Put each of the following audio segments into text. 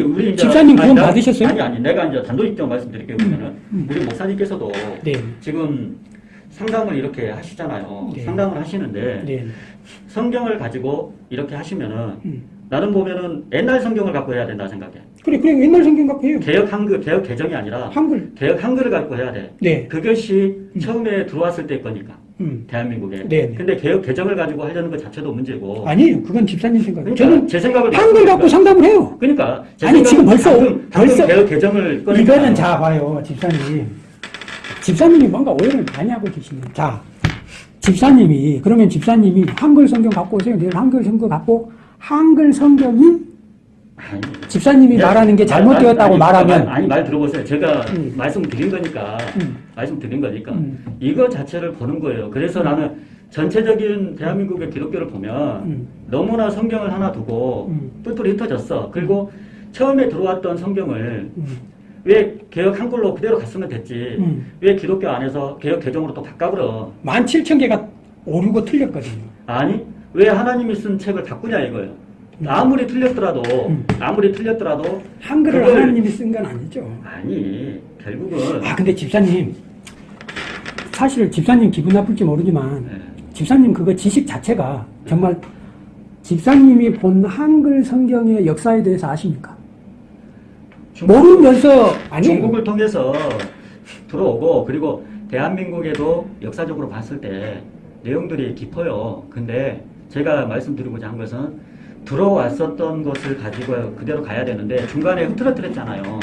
우리 우리 이제 집사님 나- 받으셨어요? 아니 아니 내가 이제 단도직입적 말씀드릴게요. 그러면은 음. 우리 목사님께서도 네. 지금 상담을 이렇게 하시잖아요. 네. 상담을 하시는데 네. 성경을 가지고 이렇게 하시면은 음. 나는 보면은 옛날 성경을 갖고 해야 된다 생각해. 그래, 그래, 옛날 성경 갖고 해요. 개혁 한글, 개혁 개정이 아니라 한글. 개혁 한글을 갖고 해야 돼. 네. 그것이 처음에 들어왔을 때 거니까 음. 대한민국에. 네, 네. 근데 개혁 개정을 가지고 하려는 것 자체도 문제고. 아니에요. 그건 집사님 생각이에요. 그러니까 저는 제 생각을 한글 갖고 바꾸니까. 상담을 해요. 그러니까 제 아니, 지금 벌써 방금, 오- 방금 벌써 개혁 개정을 꺼내니까 이거는 자 봐요, 집사님. 집사님이 뭔가 오해를 많이 하고 계시네요. 자, 집사님이 그러면 집사님이 한글 성경 갖고 오세요. 내일 한글 성경 갖고 한글 성경이 아니, 집사님이 야, 말하는 게 말- 잘못되었다고 아니, 말하면 말- 아니 말 들어보세요. 제가 음. 말씀드린 거니까 음. 말씀드린 거니까 음. 이거 자체를 보는 거예요. 그래서 나는 전체적인 대한민국의 기독교를 보면 음. 너무나 성경을 하나 두고 음. 뿔뿔이 흩어졌어. 그리고 처음에 들어왔던 성경을 음. 왜 개혁 한글로 그대로 갔으면 됐지. 음. 왜 기독교 안에서 개혁 개정으로 또 바꿔버려. 17,000개가 오르고 틀렸거든요. 아니 왜 하나님이 쓴 책을 바꾸냐 이거예요. 아무리 틀렸더라도 음. 아무리 틀렸더라도 한글을 그걸- 하나님이 쓴 건 아니죠. 아니 결국은 아, 근데 집사님. 사실 집사님 기분 나쁠지 모르지만 네. 집사님 그거 지식 자체가 정말 집사님이 본 한글 성경의 역사에 대해서 아십니까? 중국- 모르면서 아니 중국을 통해서 들어오고 그리고 대한민국에도 역사적으로 봤을 때 내용들이 깊어요. 근데 제가 말씀드리고자 한 것은 들어왔었던 것을 가지고 그대로 가야 되는데 중간에 흐트러뜨렸잖아요.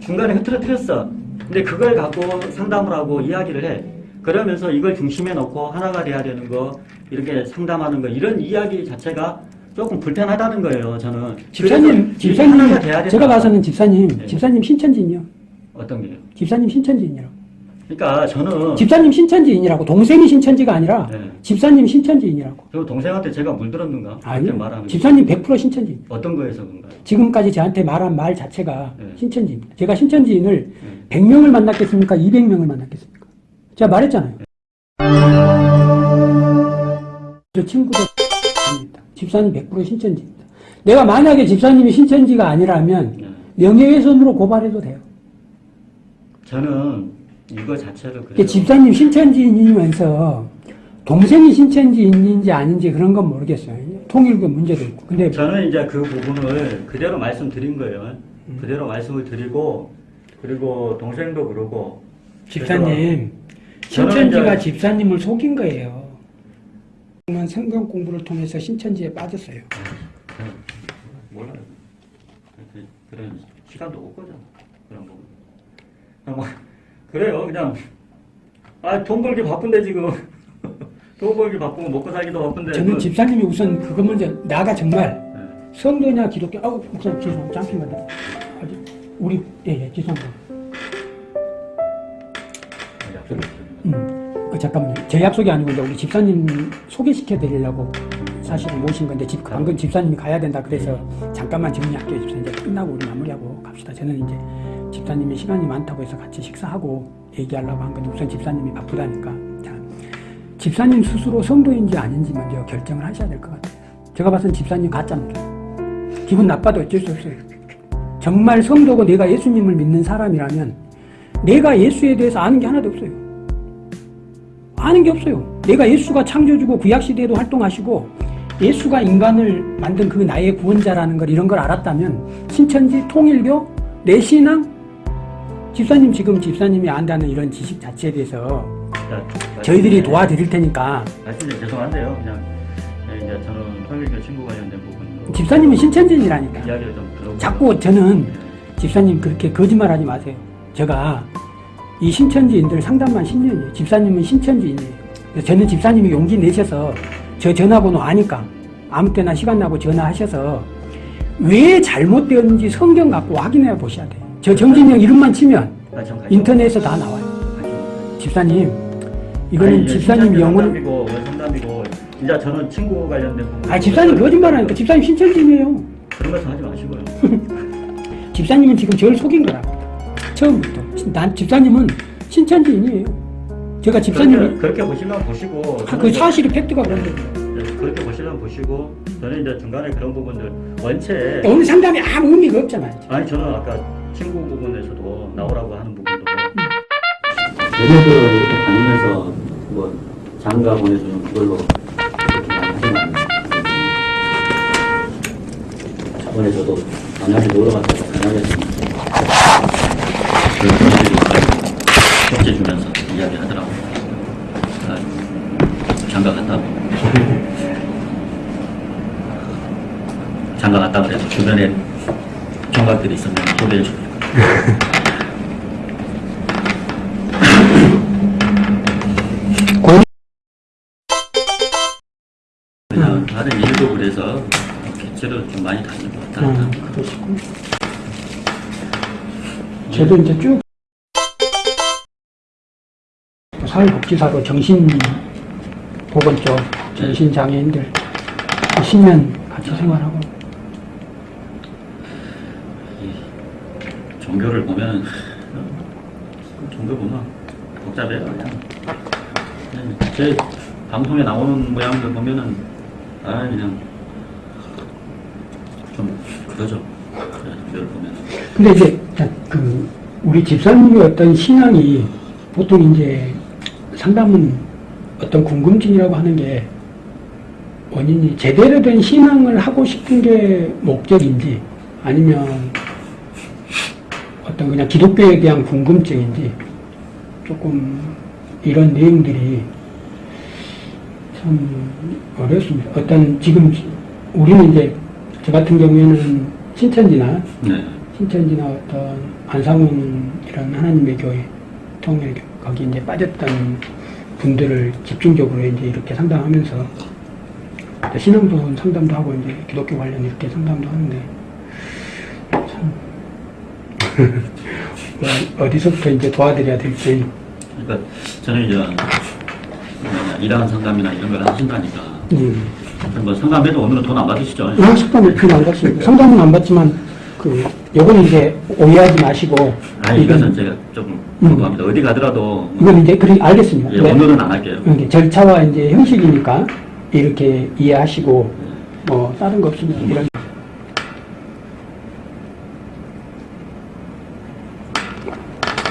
중간에 흐트러뜨렸어. 근데 그걸 갖고 상담을 하고 이야기를 해. 그러면서 이걸 중심에 놓고 하나가 돼야 되는 거 이렇게 상담하는 거 이런 이야기 자체가 조금 불편하다는 거예요. 저는 집사님 집사님. 제가 봐서는 집사님 네. 집사님 신천지인이요. 어떤 게요? 집사님 신천지인이라고. 그러니까 저는 집사님 신천지인이라고 동생이 신천지가 아니라 네. 집사님 신천지인이라고. 저 동생한테 제가 물들었는가? 아니. 집사님 100% 신천지. 어떤 거에서 그런가요? 지금까지 저한테 말한 말 자체가 네. 신천지입니다. 제가 신천지인을 네. 100명을 만났겠습니까? 200명을 만났겠습니까? 제가 말했잖아요. 저 친구도. 집사님 100% 신천지입니다. 내가 만약에 집사님이 신천지가 아니라면 네. 명예훼손으로 고발해도 돼요. 저는 이거 자체를 그래서 집사님 신천지인이면서 동생이 신천지인인지 아닌지 그런 건 모르겠어요. 통일교 문제도 있고. 근데 저는 이제 그 부분을 그대로 말씀드린 거예요. 음. 그대로 말씀을 드리고 그리고 동생도 그러고 집사님, 신천지가 이제- 집사님을 속인 거예요. 만 성경 공부를 통해서 신천지에 빠졌어요. 저는 몰라요. 그, 그런 시간도 없거든 그런 뭐 그래요 그냥 아 돈 벌기 바쁜데 지금 돈 벌기 바쁘고 먹고 살기도 바쁜데 저는 그- 집사님이 우선 그거 먼저 나가 정말 네. 성도냐 기독교 아우 목사님 죄송 잠시만 아직 우리 예예 죄송합니다. 아. 음, 어, 잠깐만요. 제 약속이 아니고 이제 우리 집사님 소개시켜 드리려고 사실은 모신 건데 집 방금 집사님이 가야 된다 그래서 잠깐만 정리할게요. 집사님 이제 끝나고 우리 마무리하고 갑시다. 저는 이제 집사님이 시간이 많다고 해서 같이 식사하고 얘기하려고 한 건데 우선 집사님이 바쁘다니까. 자, 집사님 스스로 성도인지 아닌지 먼저 결정을 하셔야 될 것 같아요. 제가 봐서는 집사님 가짜입니다. 기분 나빠도 어쩔 수 없어요. 정말 성도고 내가 예수님을 믿는 사람이라면 내가 예수에 대해서 아는 게 하나도 없어요. 아는 게 없어요. 내가 예수가 창조주고 구약시대에도 활동하시고 예수가 인간을 만든 그 나의 구원자라는 걸 이런 걸 알았다면 신천지, 통일교, 내 신앙, 집사님 지금 집사님이 안다는 이런 지식 자체에 대해서 자, 저희들이 도와드릴 테니까 말씀드리 죄송한데요. 그냥 네, 이제 저는 통일교 친구 관련된 부분으로 집사님이 신천지인이라니까. 이야기를 좀 들어보고 자꾸 저는 네. 집사님 그렇게 거짓말하지 마세요. 제가 이 신천지인들 상담만 10년이에요. 집사님은 신천지인이에요. 저는 집사님이 용기 내셔서 저 전화번호 아니까 아무 때나 시간 나고 전화하셔서 왜 잘못되었는지 성경 갖고 확인해 보셔야 돼요. 저 정진영 이름만 치면 아. 인터넷에서 다 나와요. 집사님 이거는 아니, 집사님 영혼 상담이고 원 상담이고 진짜 저는 친구 관련된 아 집사님 거짓말 하니까 집사님 신천지인이에요. 그런 말씀 하지 마시고요. 집사님은 지금 저를 속인 거라. 처음부터. 난 집사님은 신천지인이에요. 제가 집사님이 그렇게, 그렇게 보시면 보시고 아, 그 사실이 팩트가 그런데 이제 그렇게 보시면 보시고 저는 이제 중간에 그런 부분들 원체 오늘 상담이 아무 의미가 없잖아요. 아니 저는 아까 친구 부분에서도 나오라고 하는 부분도 예전부터 이렇게 다니면서 뭐 장가 보내주는 그걸로 많이 하신 거 아니에요? 저번에 저도 만약에 놀러 갔다가 만약에 그런 분들이 쪽지 주면서 이야기 하더라고요. 아, 장가 갔다고. 장가 갔다 그래서 주변에 총각들이 있으면 소개해주고. 고 그냥 다른 일도 그래서 개체로 좀 많이 다니는 것 같다. 음, 그러시고. 저도 이제 쭉 사회복지사로 정신보건 쪽 정신장애인들 10년 같이 생활하고 이 종교를 보면 종교 보면 복잡해요. 그냥. 제 방송에 나오는 모양들 보면은 아 그냥 좀 그러죠. 종교를 보면. 근데 이제 그 우리 집사님의 어떤 신앙이 보통 이제 상담은 어떤 궁금증이라고 하는 게 원인이 제대로 된 신앙을 하고 싶은 게 목적인지 아니면 어떤 그냥 기독교에 대한 궁금증인지 조금 이런 내용들이 참 어렵습니다. 어떤 지금 우리는 이제 저 같은 경우에는 신천지나 네. 신천지나 어떤 안상훈 이런 하나님의 교회 통일 거기 이제 빠졌던 분들을 집중적으로 이제 이렇게 상담하면서 신앙도 상담도 하고 이제 기독교 관련 이렇게 상담도 하는데 어디서부터 이제 도와드려야 될지 그러니까 저는 이제 일하는 상담이나 이런 걸 하신다니까 음. 뭐 상담해도 오늘은 돈 안 받으시죠? 의학 상담을 필요 안 받습니다. 상담은 안 받지만 그 요거는 이제 오해하지 마시고 아니 이건- 이것은 제가 조금 궁금합니다. 어디 가더라도 뭐, 이건 이제 그리 알겠습니다. 예, 네. 오늘은 안 할게요. 이게 절차와 이제 형식이니까 이렇게 이해하시고 뭐 다른 거 없으면 이런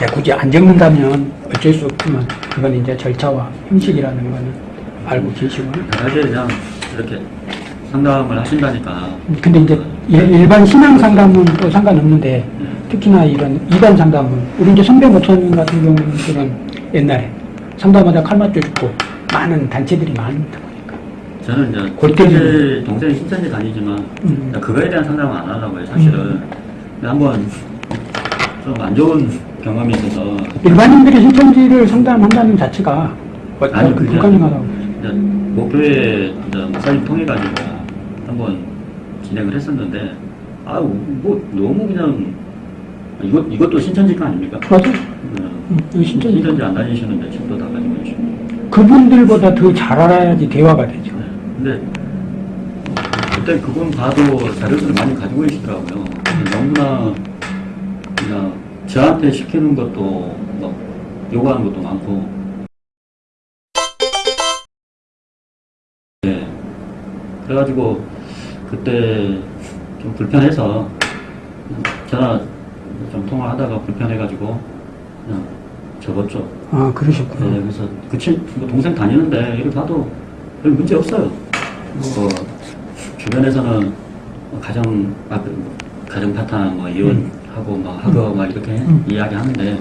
굳이 안 적는다면 어쩔 수 없지만 그건 이제 절차와 형식이라는 거는 알고 계시고 사실 그냥 이렇게 상담을 하신다니까. 근데 이제 일- 일반 신앙 상담은 또 상관없는데 특히나 이런 이단 상담은 우리 이제 선배 목사님 같은 경우는 옛날에 상담하다 칼 맞춰 죽고 많은 단체들이 많다 보니까. 저는 이제 골 때리는 신천지 동생이 신천지 다니지만 음. 그거에 대한 상담은 안 하려고요 사실은. 근데 한번 좀 안 좋은 경험이 있어서 일반인들이 신천지를 상담한다는 자체가 아니, 그게 불가능하다고. 이제 목사님 통해 가지고 한번 진행을 했었는데 아뭐 너무 그냥 이것 이것도 신천지가 아닙니까? 맞아. 음, 음, 신천지. 신천지 안 다니시는데 집도 다 가지고 계시고 그분들보다 더 잘 알아야지 대화가 되죠. 네. 근데 그때 그분 봐도 자료들을 많이 가지고 계시더라고요. 너무나 그냥 저한테 시키는 것도 막 요구하는 것도 많고. 네. 그래가지고 그때 좀 불편해서 전화 좀 통화하다가 불편해가지고 그냥 접었죠. 아, 그러셨구나. 네, 그래서 그 친, 뭐 동생 다니는데 이렇게 봐도 별 문제 없어요. 뭐 주변에서는 뭐 가정 아, 그 가정 파탄 뭐 이혼 하고 막 하고 막 이렇게 음. 이야기하는데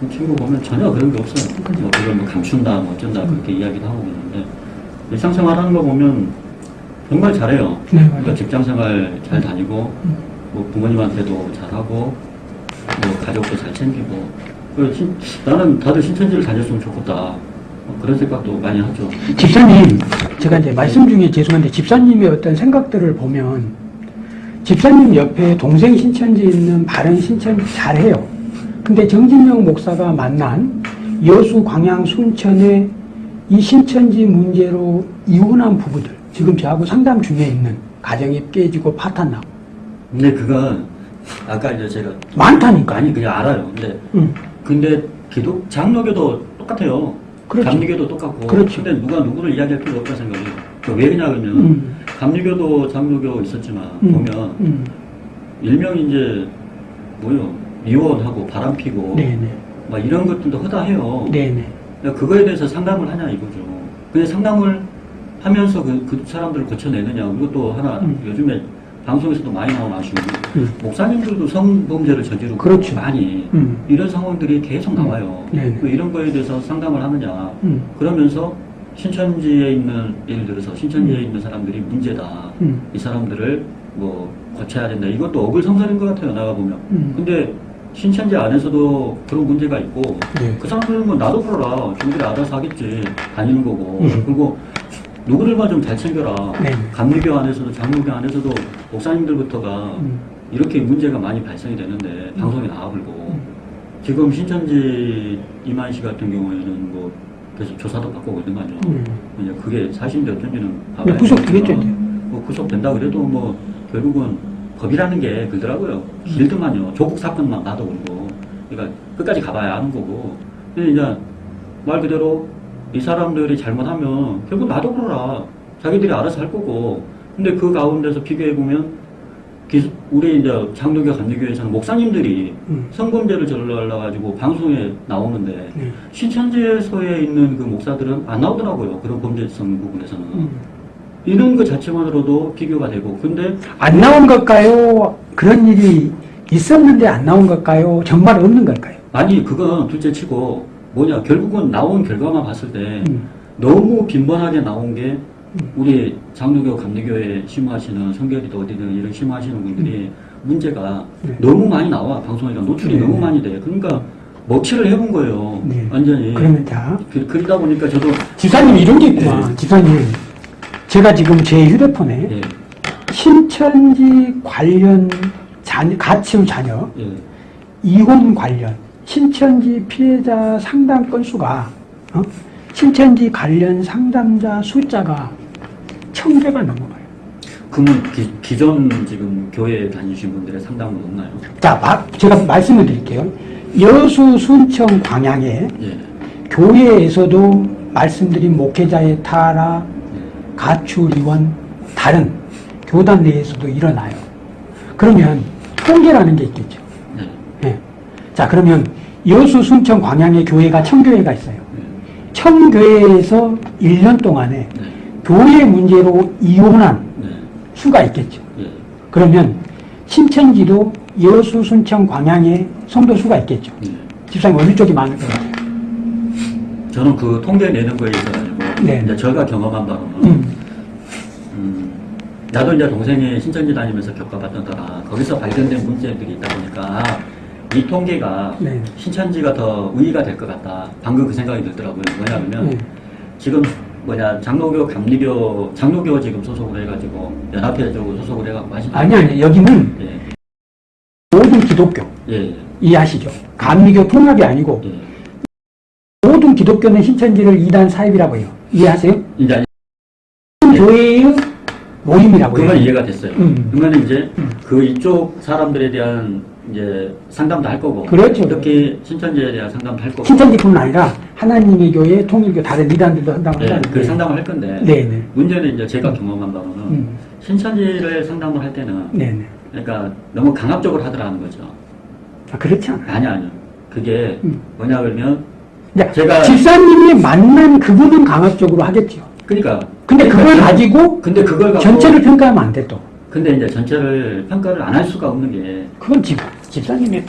그 친구 보면 전혀 그런 게 없어요. 뭐 그걸 뭐 감춘다 뭐 어쩐다 음. 그렇게 이야기도 하고 그러는데 일상생활 하는 거 보면 정말 잘해요. 네, 그러니까. 직장생활 잘 다니고 음. 뭐 부모님한테도 잘하고 뭐 가족도 잘 챙기고 그 신- 나는 다들 신천지를 다녔으면 좋겠다 뭐 그런 생각도 많이 하죠. 집사님, 제가 이제 말씀 중에 죄송한데 집사님의 어떤 생각들을 보면 집사님 옆에 동생 신천지 있는 바른 신천지 잘해요. 근데 정진영 목사가 만난 여수, 광양, 순천의 이 신천지 문제로 이혼한 부부들 지금 저하고 상담 중에 있는 가정이 깨지고 파탄나고 근데 그건 아까 이제 제가 많다니까. 많이 그냥 알아요. 근데 응. 근데 기독 장로교도 똑같아요. 그렇죠. 감리교도 똑같고. 그렇죠. 근데 누가 누구를 이야기할 필요 없다 생각해요. 그왜 그러냐 그러면 음. 감리교도 장로교 있었지만 음. 보면 음. 일명 이제 뭐요 이혼하고 바람 피고 네네. 막 이런 것들도 허다해요. 네네. 그러니까 그거에 대해서 상담을 하냐 이거죠. 근데 상담을 하면서 그, 그 사람들을 고쳐내느냐 이것도 하나 음. 요즘에 방송에서도 많이 나온 아쉬운 음. 목사님들도 성범죄를 저지르고 그렇죠. 많이 음. 이런 상황들이 계속 나와요. 네네. 그 이런 거에 대해서 상담을 하느냐 음. 그러면서 신천지에 있는 예를 들어서 신천지에 있는 사람들이 문제다. 음. 이 사람들을 뭐 고쳐야 된다. 이것도 어글성설인 것 같아요. 나가 보면. 음. 근데 신천지 안에서도 그런 문제가 있고 네. 그 사람들은 뭐 나도 몰라. 저들이 알아서 하겠지. 다니는 거고. 음. 그리고 누구들만 좀 잘 챙겨라. 네. 감리교 안에서도 장로교 안에서도 목사님들부터가 음. 이렇게 문제가 많이 발생이 되는데 방송에 나와불고 음. 지금 신천지 이만 씨 같은 경우에는 뭐 계속 조사도 받고 있는 거 아니에요. 음. 이제 그게 사실인지 어쩐지는 네, 봐봐야 구속되겠죠. 뭐 구속된다 그래도 뭐 결국은 법이라는 게 그러더라고요. 길더만요. 조국 사건만 나도 그러고. 그러니까 끝까지 가봐야 하는 거고. 근데 이제 말 그대로 이 사람들이 잘못하면 결국 나도 그러라. 자기들이 알아서 할 거고. 근데 그 가운데서 비교해보면 기- 우리 이제 장로교 감리교에서는 목사님들이 음. 성범죄를 저질러 가지고 방송에 나오는데 네. 신천지에서에 있는 그 목사들은 안 나오더라고요. 그런 범죄성 부분에서는. 음. 이런 것 자체만으로도 비교가 되고. 근데 안 나온 걸까요? 그런 일이 있었는데 안 나온 걸까요? 정말 없는 걸까요? 아니, 그건 둘째 치고 뭐냐. 결국은 나온 결과만 봤을 때 음. 너무 빈번하게 나온 게 우리 장로교, 감리교에 심호하시는 성결이도 어디든 이런 심호하시는 분들이 문제가 네. 너무 많이 나와. 방송에 노출이 네. 너무 많이 돼. 그러니까 먹칠을 해본 거예요. 네. 완전히. 그러면 자, 그, 그러다 보니까 저도 집사님 이런 게 있구나. 집사님, 제가 지금 제 휴대폰에 예, 신천지 관련 자녀, 가치우 자녀, 예, 이혼 관련, 신천지 피해자 상담 건수가, 어? 신천지 관련 상담자 숫자가 천 개가 넘어가요. 그러면 기, 기존 지금 교회 다니신 분들의 상담은 없나요? 자, 마- 제가 말씀을 드릴게요. 여수, 순천, 광양에 예, 교회에서도 말씀드린 목회자의 타락, 예. 가출, 이원, 다른 교단 내에서도 일어나요. 그러면 통계라는 게 있겠죠. 네, 예. 자, 그러면 여수, 순천, 광양의 교회가 청교회가 있어요. 네, 청교회에서 1년 동안에 네, 교회 문제로 이혼한 네, 수가 있겠죠. 예. 그러면 신천지도 여수, 순천, 광양에 성도 수가 있겠죠. 예. 집사님 어느 쪽이 많을 것 같아요? 저는 그 통계 내는 거에 있어가지고 네. 이제 제가 경험한 바로는 음, 음, 나도 이제 동생이 신천지 다니면서 겪어봤던 거라 거기서 발견된 문제들이 있다 보니까 아, 이 통계가 네. 신천지가 더 우위가 될 것 같다. 방금 그 생각이 들더라고요. 뭐냐면 네. 지금 뭐냐 장로교, 감리교, 장로교 지금 소속을 해가지고 연합회 쪽으로 소속을 해가지고 하시는 아니, 아니, 여기는 예, 모든 기독교, 예, 이해하시죠? 감리교 통합이 아니고 예. 모든 기독교는 신천지를 이단 사입이라고 해요. 이해하세요? 이제 교회의 모임이라고 그건 해요. 이해가 됐어요. 음. 그러면 이제 음. 그 이쪽 사람들에 대한 이제 상담도 할 거고, 그렇죠. 특히 신천지에 대한 상담도 할 거고, 신천지뿐만 아니라 하나님의 교회, 통일교 다른 이단들도 한다고 네, 한다는 그. 상담을 할 건데 네네. 문제는 이제 제가 경험한 바로는 음. 신천지를 상담을 할 때는 네네. 그러니까 너무 강압적으로 하더라는 거죠. 아, 그렇지 않아요. 아니 아니요. 그게 음. 뭐냐 그러면 야, 제가- 집사님이 만난 그분은 강압적으로 하겠죠. 그러니까 근데 그걸 그러니까 가지고 근데 그걸 갖고 전체를 평가하면 안 돼, 또. 근데 이제 전체를 평가를 안 할 수가 없는 게 그건 집, 집사님의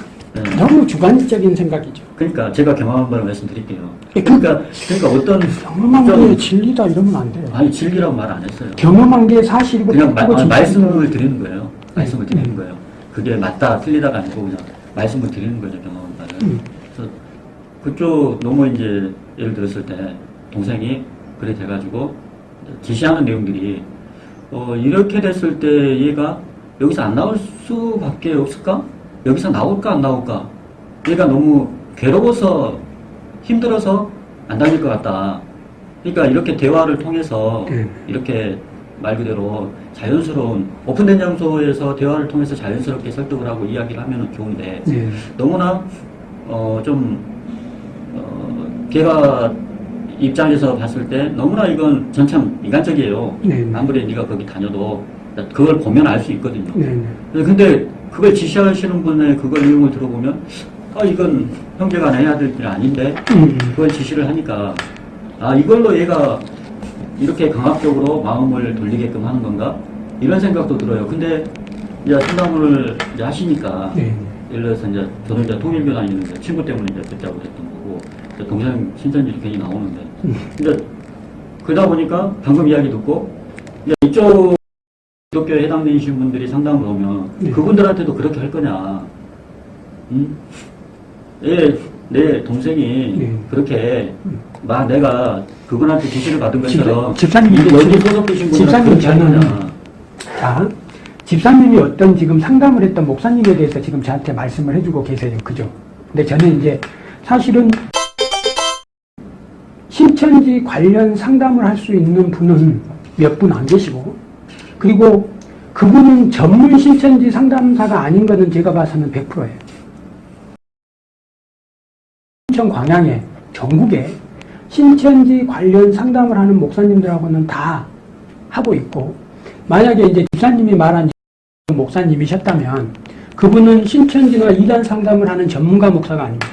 네. 너무 주관적인 생각이죠. 그러니까 제가 경험한 바를 말씀드릴게요. 예, 그러니까 그러니까 어떤 경험한 좀- 게 진리다 이러면 안 돼요. 아니 진리라고 말 안 했어요. 경험한 게 사실이고 그냥 마, 아, 말씀을. 드리는 거예요. 말씀을 네. 드리는 거예요. 그게 맞다 틀리다가 아니고 그냥 말씀을 드리는 거죠 경험한 바를. 음. 그래서 그쪽 너무 이제 예를 들었을 때 동생이 그래 돼가지고 지시하는 내용들이 어 이렇게 됐을 때 얘가 여기서 안 나올 수밖에 없을까? 여기서 나올까 안 나올까? 얘가 너무 괴로워서 힘들어서 안 다닐 것 같다. 그러니까 이렇게 대화를 통해서 네. 이렇게 말 그대로 자연스러운 오픈된 장소에서 대화를 통해서 자연스럽게 설득을 하고 이야기를 하면 좋은데 네. 너무나 어, 좀 어, 걔가 입장에서 봤을 때 너무나 이건 전참 인간적이에요. 네, 네. 아무리 네가 거기 다녀도 그걸 보면 알 수 있거든요. 네, 네. 근데 그걸 지시하시는 분의 그걸 내용을 들어보면 아 이건 형제가 해야 될일 아닌데 음, 그걸 지시를 하니까 아 이걸로 얘가 이렇게 강압적으로 마음을 돌리게끔 하는 건가 이런 생각도 들어요. 근데 이제 상담을 이제 하시니까 네. 예를 들어서 이제 저는 이제 통일교단에 있는데 친구 때문에 이제 듣자고 했던 거고 동생 신천지 괜히 나오는데 음. 근데 그러다 보니까 방금 이야기 듣고 이제 이쪽 기독교에 해당되신 분들이 상담을 오면 네. 그분들한테도 그렇게 할 거냐 응? 내, 내 동생이 네. 그렇게 막 내가 그분한테 지시를 받은 것처럼 여기 지금- 소속되신 집사님 저는 자, 집사님이 어떤 지금 상담을 했던 목사님에 대해서 지금 저한테 말씀을 해주고 계세요. 그죠? 근데 저는 이제 사실은 신천지 관련 상담을 할 수 있는 분은 몇 분 안 계시고, 그리고 그분은 전문 신천지 상담사가 아닌 것은 제가 봐서는 100%예요. 신천 광양에, 전국에 신천지 관련 상담을 하는 목사님들하고는 다 하고 있고, 만약에 이제 집사님이 말한 목사님이셨다면 그분은 신천지나 이단 상담을 하는 전문가 목사가 아닙니다.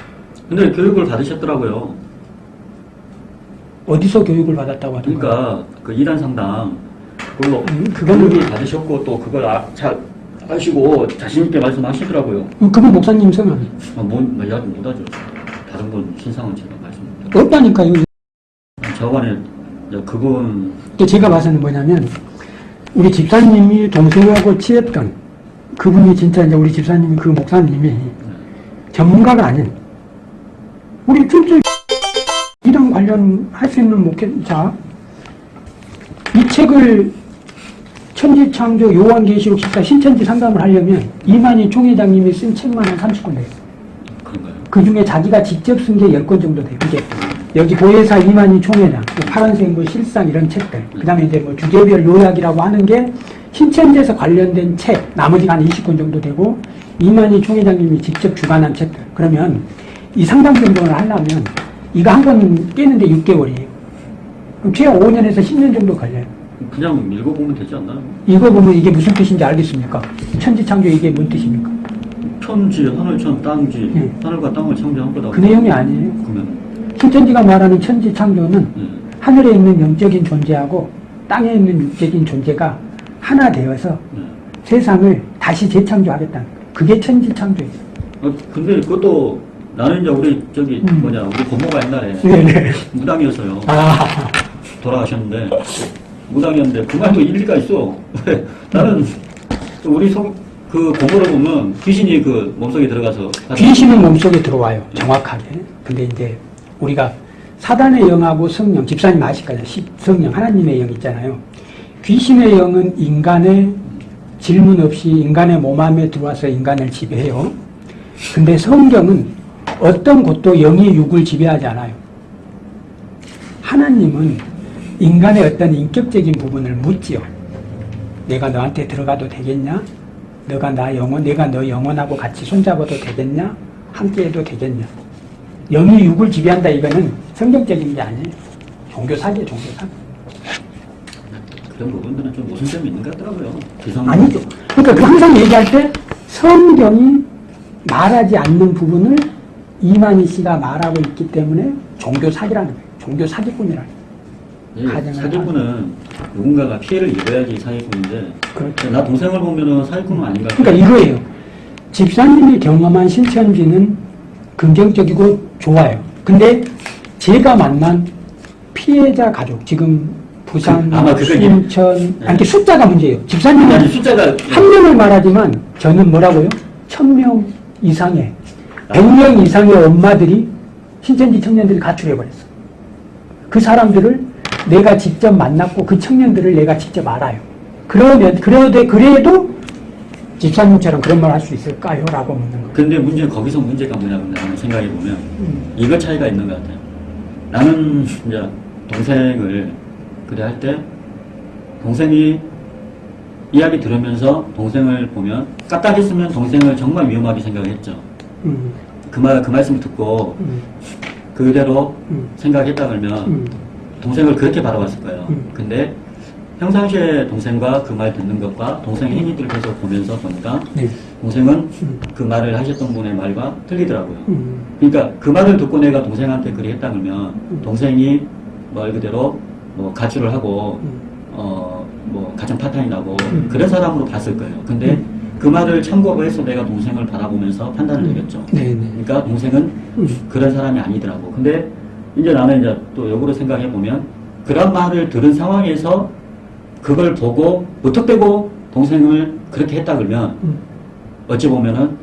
근데 교육을 받으셨더라고요 어디서 교육을 받았다고 하던가요? 그러니까 그 이단 상담 그걸로 음, 교육을 받으셨고 또 그걸 아, 잘 하시고 자신 있게 말씀하시더라고요. 그분 목사님 성함이 아, 뭐, 뭐 이야기 못하죠. 다른 분 신상은 제가 말씀 못 없다니까요. 저번에 이제 그분 제가 봐서는 뭐냐면 우리 집사님이 동생하고 친했던 그분이 진짜 이제 우리 집사님이 그 목사님이 전문가가 아닌 우리 진짜 이랑 관련 할 수 있는 목회자 이 책을 천지창조 요한계시록 14 신천지 상담을 하려면 이만희 총회장님이 쓴 책만 한 30권 돼요. 그런가요? 그 중에 자기가 직접 쓴 게 10권 정도 돼요. 이게 여기 보혜사 이만희 총회장, 뭐 파란색 뭐 실상 이런 책들, 그 다음에 이제 뭐 주제별 요약이라고 하는 게 신천지에서 관련된 책, 나머지가 한 20권 정도 되고, 이만희 총회장님이 직접 주관한 책들. 그러면 이 상담 정도를 하려면 이거 한권 깨는데 6개월이에요. 그럼 최하 5년에서 10년 정도 걸려요. 그냥 읽어보면 되지 않나요? 이거 보면 이게 무슨 뜻인지 알겠습니까? 천지창조 이게 뭔 뜻입니까? 천지, 하늘 천, 땅지, 네. 하늘과 땅을 창조한 거다. 그 내용이 아니에요. 그러면 신천지가 말하는 천지창조는 예. 하늘에 있는 영적인 존재하고 땅에 있는 육적인 존재가 하나 되어서 예. 세상을 다시 재창조하겠다는 거예요. 그게 천지창조예요. 어, 근데 그것도 나는 이제 우리 저기 음. 뭐냐 우리 고모가 옛날에 네네. 무당이었어요. 아, 돌아가셨는데 무당이었는데 그 말도 일리가 있어. 왜? 나는 우리 속, 그 고모를 보면 귀신이 그 몸속에 들어가서 귀신은 몸속에 들어와요. 정확하게. 근데 이제 우리가 사단의 영하고 성령, 집사님 아실 거예요. 시- 성령, 하나님의 영 있잖아요. 귀신의 영은 인간의 질문 없이 인간의 몸 안에 들어와서 인간을 지배해요. 근데 성경은 어떤 곳도 영이 육을 지배하지 않아요. 하나님은 인간의 어떤 인격적인 부분을 묻지요. 내가 너한테 들어가도 되겠냐? 너가 나 영혼, 내가 너 영혼하고 같이 손잡아도 되겠냐? 함께 해도 되겠냐? 영이 육을 지배한다 이거는 성경적인 게 아니에요. 종교 사기예요, 종교 사기. 그런 부분들은 좀 모순점이 있는 것 같더라고요. 아니죠. 그러니까 그 항상 얘기할 때 성경이 말하지 않는 부분을 이만희 씨가 말하고 있기 때문에 종교 사기라는 거예요. 종교 사기꾼이라는 거예요. 예, 사기꾼은 누군가가 피해를 입어야지 사기꾼인데 그렇죠. 나 동생을 보면은 사기꾼은 아닌가. 그러니까 이거예요. 집사님이 경험한 신천지는 긍정적이고 좋아요. 근데 제가 만난 피해자 가족, 지금 부산, 그- 아마 순천, 네. 아니, 그 숫자가 문제예요. 아니 집사님은 숫자가 한 명을 말하지만 저는 뭐라고요? 천 명 이상의, 백 명 이상의 엄마들이 신천지 청년들이 가출해버렸어. 그 사람들을 내가 직접 만났고 그 청년들을 내가 직접 알아요. 그러면, 그래도, 그래도 집사님처럼 그런 말 할 수 있을까요? 라고 묻는 거예요. 근데 문제 거기서 문제가 뭐냐면 나는 생각해 보면 음. 이거 차이가 있는 것 같아요. 나는 이제 동생을 그래 할 때 동생이 이야기 들으면서 동생을 보면 까딱했으면 동생을 정말 위험하게 생각했죠. 음, 그 말 그 말씀 듣고 음, 그대로 음. 생각했다 그러면 음. 동생을 그렇게 바라봤을 거예요. 음. 근데 평상시에 동생과 그 말 듣는 것과 동생의 행위들을 계속 보면서 보니까 네. 동생은 음. 그 말을 하셨던 분의 말과 틀리더라고요. 음. 그러니까 그 말을 듣고 내가 동생한테 그리 했다 그러면 음. 동생이 말 그대로 뭐 가출을 하고 음. 어뭐 가정 파탄이 나고 음. 그런 사람으로 봤을 거예요. 근데 음. 그 말을 참고로 해서 내가 동생을 바라보면서 판단을 내렸죠. 네, 네. 그러니까 동생은 음. 그런 사람이 아니더라고. 근데 이제 나는 이제 또 역으로 생각해 보면 그런 말을 들은 상황에서 그걸 보고 무턱대고 동생을 그렇게 했다 그러면 음. 어찌 보면은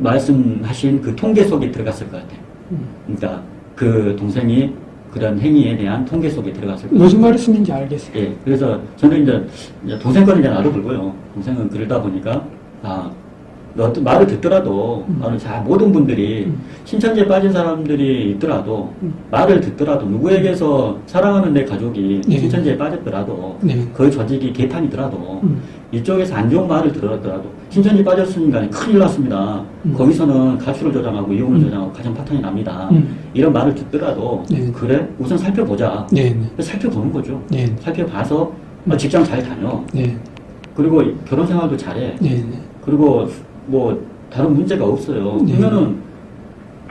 말씀하신 그 통계 속에 들어갔을 것 같아요. 음. 그러니까 그 동생이 그런 행위에 대한 통계 속에 들어갔을 것 무슨 말씀인지 알겠어요. 예, 그래서 저는 이제, 이제 동생 거는 이제 나도 불고요. 동생은 그러다 보니까, 아, 어떤 말을 듣더라도, 음. 말을 잘, 모든 분들이, 음. 신천지에 빠진 사람들이 있더라도, 음. 말을 듣더라도, 누구에게서 사랑하는 내 가족이 네. 신천지에 빠졌더라도, 네. 그 조직이 개판이더라도, 음. 이쪽에서 안 좋은 말을 들었더라도, 신천지 빠졌으니까 큰일 났습니다. 음. 거기서는 가출을 조장하고 이혼을 음. 조장하고 가정 파탄이 납니다. 음. 이런 말을 듣더라도, 네. 그래? 우선 살펴보자. 네, 네. 살펴보는 거죠. 네. 살펴봐서 어, 직장 잘 다녀. 네. 그리고 결혼 생활도 잘해. 그리고 뭐 다른 문제가 없어요. 네. 그러면은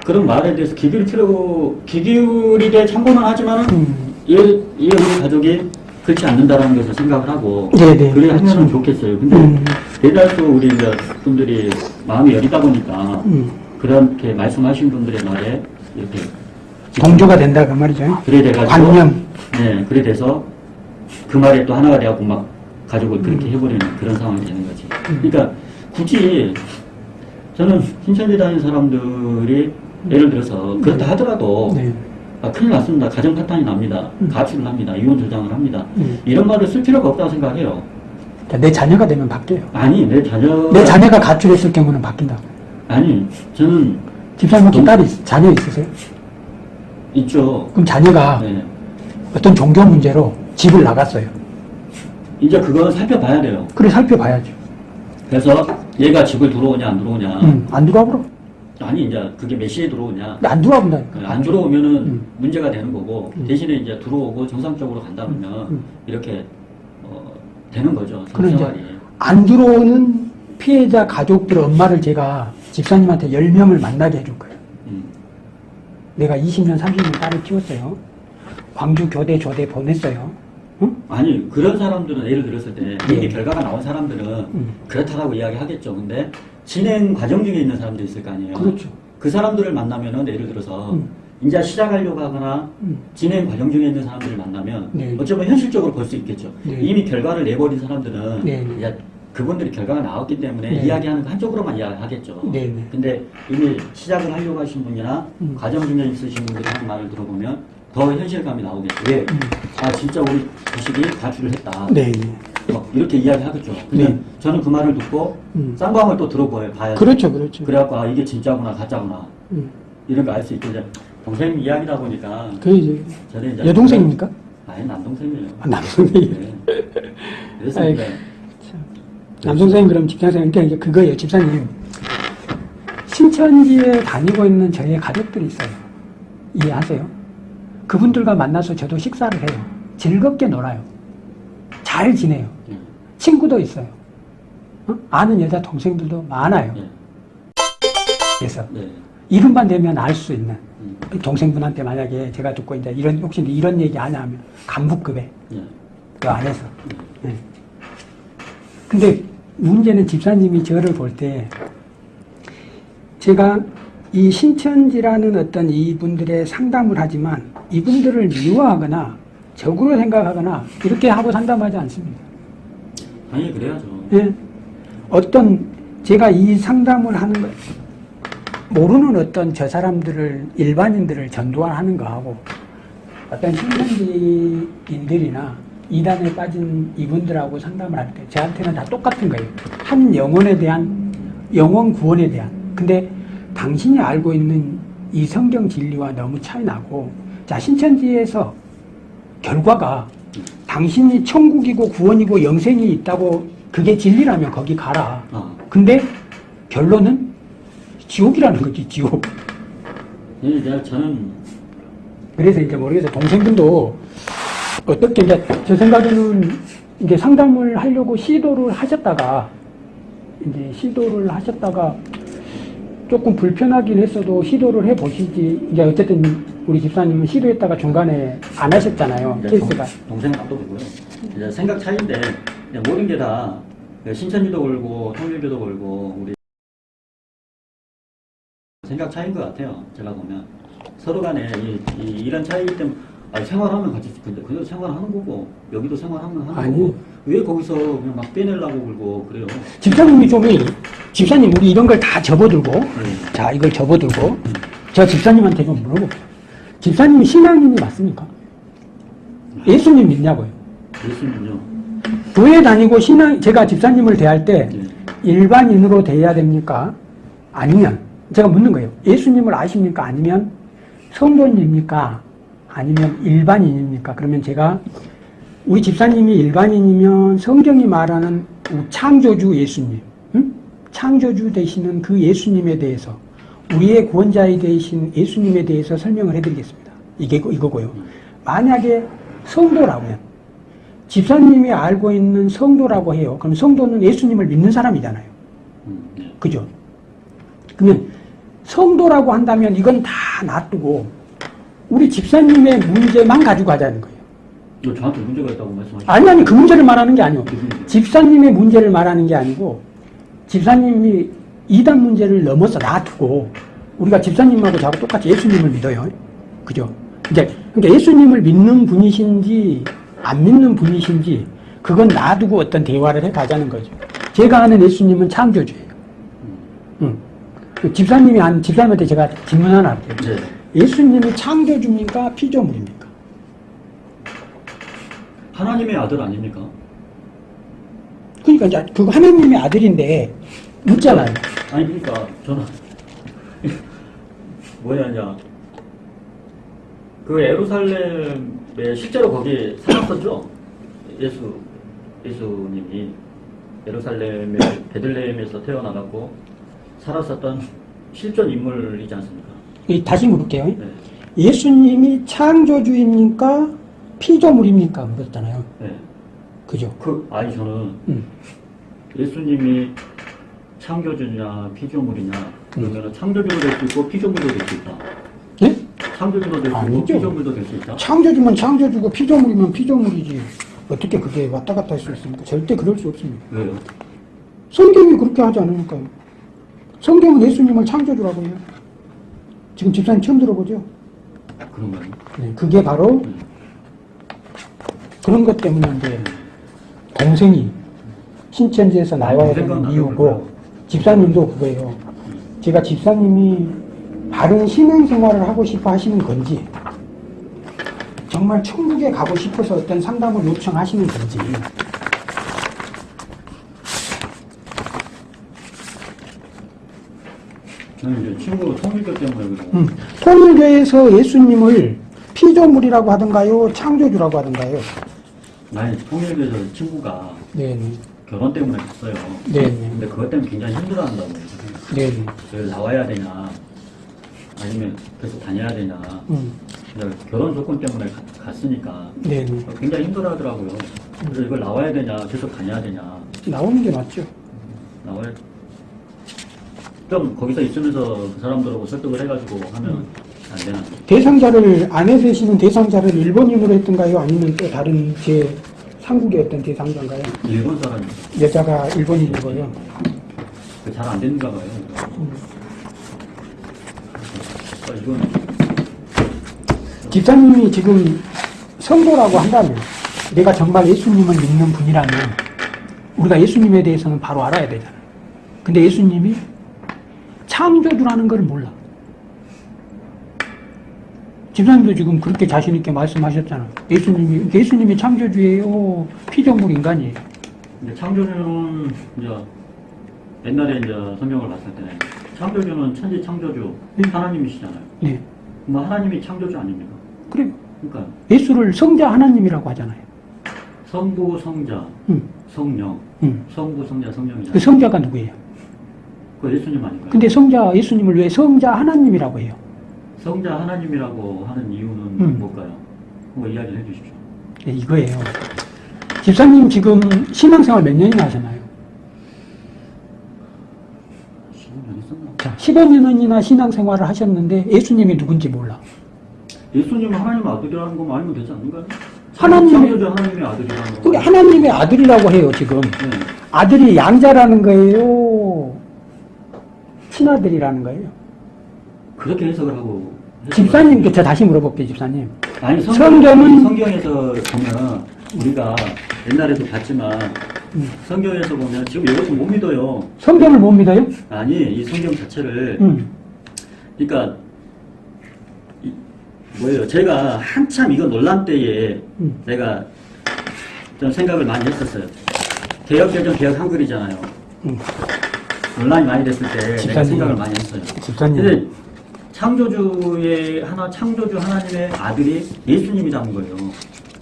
그런 말에 대해서 귀 기울일 필요, 귀 기울이게 참고는 하지만은 음. 얘, 얘 우리 가족이 그렇지 않는다라는 것을 생각을 하고 네, 네. 그래 하면은 그렇죠. 좋겠어요. 근데 음. 대다수 우리 이제 분들이 마음이 여리다 보니까 음. 그렇게 말씀하신 분들의 말에 이렇게 동조가 된다 그 말이죠. 그래 돼가지고 관념. 네, 그래 돼서 그 말에 또 하나가 돼갖고 막 가족을 그렇게 음. 해버리는 그런 상황이 되는 거지. 음. 그러니까 굳이 저는 신천지 다니는 사람들이 예를 들어서 그렇다 하더라도 네. 아, 큰일 났습니다. 가정 파탄이 납니다. 음. 가출을 합니다. 이혼 조장을 합니다. 음. 이런 말을 쓸 필요가 없다고 생각해요. 자, 내 자녀가 되면 바뀌어요. 아니, 내 자녀. 내 자녀가 가출했을 경우는 바뀐다. 아니, 저는 집사님 동- 딸이 있- 자녀 있으세요? 있죠. 그럼 자녀가 네. 어떤 종교 문제로 집을 나갔어요. 이제 그거는 살펴봐야 돼요. 그래 살펴봐야죠. 그래서 얘가 집을 들어오냐, 안 들어오냐. 음, 안 들어와 보러. 아니, 이제 그게 몇 시에 들어오냐. 안 들어와 본다니까. 안 들어오면은 음. 문제가 되는 거고 음. 대신에 이제 들어오고 정상적으로 간다면 음. 이렇게 어, 되는 거죠 생활이. 안 들어오는 피해자 가족들 엄마를 제가 집사님한테 10명을 만나게 해줄 거예요. 음. 내가 20년, 30년 딸을 키웠어요. 광주 교대, 조대 보냈어요. 응? 아니 그런 사람들은 예를 들었을 때 이미 예. 결과가 나온 사람들은 음. 그렇다라고 이야기하겠죠. 근데 진행 과정 중에 있는 사람도 있을 거 아니에요. 그렇죠. 그 사람들을 만나면은 예를 들어서 음. 이제 시작하려고 하거나 음. 진행 과정 중에 있는 사람들을 만나면 네. 어쩌면 현실적으로 볼 수 있겠죠. 네. 이미 결과를 내버린 사람들은 네. 이제 그분들이 결과가 나왔기 때문에 네. 이야기하는 거 한쪽으로만 이야기하겠죠. 네, 네. 근데 이미 시작을 하려고 하신 분이나 음. 과정 중에 있으신 분들이 하는 말을 들어보면 더 현실감이 나오겠죠. 왜? 음. 아 진짜 우리 주식이 가출을 했다. 네, 네. 막 이렇게 이야기하겠죠. 근데 네. 저는 그 말을 듣고 음. 쌍방을 또 들어봐요. 봐야죠. 그렇죠, 그렇죠. 그래갖고 아 이게 진짜구나 가짜구나 음. 이런 거 알 수 있고 이제 동생 이야기다 보니까 그 이제 저는 이제 여동생입니까? 아니 남동생이에요. 아, 남동생이에요. 네. 그래서 남동생 그럼 직장생 그러니까 이제 그거예요, 집사님. 신천지에 다니고 있는 저희 가족들이 있어요. 이해하세요? 그분들과 만나서 저도 식사를 해요. 즐겁게 놀아요. 잘 지내요. 예, 친구도 있어요. 어? 아는 여자 동생들도 많아요. 예, 그래서 네. 이름만 되면 알 수 있는 음, 동생분한테 만약에 제가 듣고 이제 이런 혹시 이런 얘기 하냐 하면 간부급에 예, 그 안에서. 예. 근데 문제는 집사님이 저를 볼 때 제가 이 신천지라는 어떤 이분들의 상담을 하지만 이분들을 미워하거나 적으로 생각하거나 이렇게 하고 상담하지 않습니다. 당연히 그래야죠. 예. 어떤 제가 이 상담을 하는 거 모르는 어떤 저 사람들을 일반인들을 전도하는 거하고 어떤 신천지인들이나 이단에 빠진 이분들하고 상담을 할 때 저한테는 다 똑같은 거예요. 한 영혼에 대한 영혼 구원에 대한. 근데 당신이 알고 있는 이 성경 진리와 너무 차이 나고 자 신천지에서 결과가 당신이 천국이고 구원이고 영생이 있다고 그게 진리라면 거기 가라. 아, 근데 결론은 지옥이라는 거지 지옥. 예, 내가 저는 그래서 이제 모르겠어요. 동생분도 어떻게 이제 제 생각에는 이제 상담을 하려고 시도를 하셨다가 이제 시도를 하셨다가 조금 불편하긴 했어도 시도를 해 보시지. 이제 어쨌든 우리 집사님은 시도했다가 중간에 안 하셨잖아요. 이제 케이스가. 동- 동생은 놔둬두고요. 이제 생각 차이인데 그냥 모든 게 다 신천지도 걸고 통일교도 걸고 우리 생각 차이인 것 같아요. 제가 보면 서로 간에 이, 이, 이런 차이기 때문에 아, 생활하면 같이 근데 그래도 생활하는 거고 여기도 생활하면 하는 아니. 거고 왜 거기서 그냥 막 빼내려고 그러고 그래요. 집사님이 좀 이- 집사님 우리 이런 걸 다 접어들고 네. 자 이걸 접어들고 제가 집사님한테 좀 물어볼게요. 집사님이 신앙인이 맞습니까? 예수님 믿냐고요? 예수님은요. 교회 다니고 신앙 제가 집사님을 대할 때 네. 일반인으로 대해야 됩니까? 아니면 제가 묻는 거예요. 예수님을 아십니까? 아니면 성도입니까? 아니면 일반인입니까? 그러면 제가 우리 집사님이 일반인이면 성경이 말하는 창조주 예수님, 응? 창조주 되시는 그 예수님에 대해서 우리의 구원자에 되신 예수님에 대해서 설명을 해드리겠습니다. 이게 이거고요. 만약에 성도라면 집사님이 알고 있는 성도라고 해요. 그럼 성도는 예수님을 믿는 사람이잖아요. 그죠? 그러면 성도라고 한다면 이건 다 놔두고 우리 집사님의 문제만 가지고 하자는 거예요. 저한테 문제가 있다고 말씀하시죠. 아니 아니 그 문제를 말하는 게 문제? 집사님의 문제를 말하는 게 아니고 집사님이 이단 문제를 넘어서 놔두고 우리가 집사님하고 저하고 똑같이 예수님을 믿어요. 그죠? 이제 그러니까 예수님을 믿는 분이신지 안 믿는 분이신지 그건 놔두고 어떤 대화를 해 가자는 거죠. 제가 아는 예수님은 창조주예요. 응. 그 집사님이 한 집사님한테 제가 질문 하나 할게요. 네. 예수님이 창조주입니까? 피조물입니까? 하나님의 아들 아닙니까? 그러니까 이제 그 하나님의 아들인데 묻잖아요. 아니 그러니까 저는 뭐냐냐 그 예루살렘에 실제로 거기 살았었죠 예수 예수님이 예루살렘의 베들레헴에서 태어나갖고 살았었던 실존 인물이지 않습니까? 이 다시 물을게요. 네, 예수님이 창조주입니까? 피조물입니까? 물었잖아요. 네. 그죠? 그 아니 저는 음. 예수님이 창조주냐 피조물이냐 그러면 창조주도 될 수 있고 피조물도 될 수 있다. 네? 창조주도 될 수 있고. 피조물도 될 수 있다. 창조주면 창조주고 피조물이면 피조물이지. 어떻게 그게 왔다 갔다 할 수 있습니까? 절대 그럴 수 없습니다. 왜요? 성경이 그렇게 하지 않으니까요. 성경은 예수님을 창조주라고 해요. 지금 집사님 처음 들어보죠? 그런가요? 네, 그게 바로 네. 그런 것 이제 동생이 신천지에서 나와야 되는 이유고. 집사님도 그거예요. 제가 집사님이 바른 신앙생활을 하고 싶어 하시는 건지 정말 천국에 가고 싶어서 어떤 상담을 요청하시는 건지 저는 이제 친구 통일교 때문에 그래요. 음, 통일교에서 예수님을 피조물이라고 하던가요? 창조주라고 하던가요? 아니 통일교에서 친구가 네네. 결혼 때문에 갔어요. 네네. 근데 그것 때문에 굉장히 힘들어한다고. 네네. 여기 나와야 되냐, 아니면 계속 다녀야 되냐. 음, 결혼 조건 때문에 가- 갔으니까 네네. 굉장히 힘들어하더라고요. 그래서 이걸 나와야 되냐, 계속 다녀야 되냐, 나오는 게 맞죠. 나와야 좀 거기서 있으면서 그 사람들하고 설득을 해가지고 하면 안 되나. 대상자를 안에 계시는 대상자를 일본인으로 했던가요? 아니면 또 다른 제 상국의 어떤 대상자인가요? 일본 사람이 여자가 일본인이고요. 잘 안 되는가 봐요. 아, 이건 집사님이 지금 성도라고 한다면 내가 정말 예수님을 믿는 분이라면 우리가 예수님에 대해서는 바로 알아야 되잖아요. 근데 예수님이 창조주라는 걸 몰라. 집사님도 지금 그렇게 자신있게 말씀하셨잖아. 예수님이, 예수님이 창조주예요. 피조물 인간이에요. 이제 창조주는 이제 옛날에 이제 성경을 봤을 때 창조주는 천지 창조주 네. 하나님이시잖아요. 네. 뭐 하나님이 창조주 아닙니까? 그래. 그러니까 예수를 성자 하나님이라고 하잖아요. 성부 성자 응, 성령 응. 성부 성자 성령이잖아요. 그 성자가 누구예요? 그 예수님 아닌가요? 근데 성자, 예수님을 왜 성자 하나님이라고 해요? 성자 하나님이라고 하는 이유는 음. 뭘까요? 뭐 이야기를 해주십시오. 예, 이거예요. 집사님 지금 신앙생활 몇 년이나 하셨나요? 15년 했었나? 자, 15년이나 신앙생활을 하셨는데 예수님이 누군지 몰라. 예수님은 하나님 아들이라는 것만 알면 되지 않는가요? 하나님의- 하나님의 아들이라는 거. 하나님의 아들이라고 해요, 지금. 네. 아들이 양자라는 거예요? 친아들이라는 거예요? 그렇게 해석을 하고. 집사님께 저 다시 물어볼게요, 집사님. 아니 성경은- 성경 은 성경에서 보면 우리가 옛날에도 봤지만 음. 성경에서 보면 지금 이것도 못 믿어요. 성경을 못 믿어요? 아니 이 성경 자체를 음. 그러니까 이, 뭐예요? 제가 한참 이거 논란 때에 음. 내가 좀 생각을 많이 했었어요. 개혁개정 개혁 한글이잖아요. 음. 논란이 많이 됐을 때 내가 집사님. 생각을 많이 했어요. 집사님. 근데 창조주의 하나 창조주 하나님의 아들이 예수님이 잡은 거예요.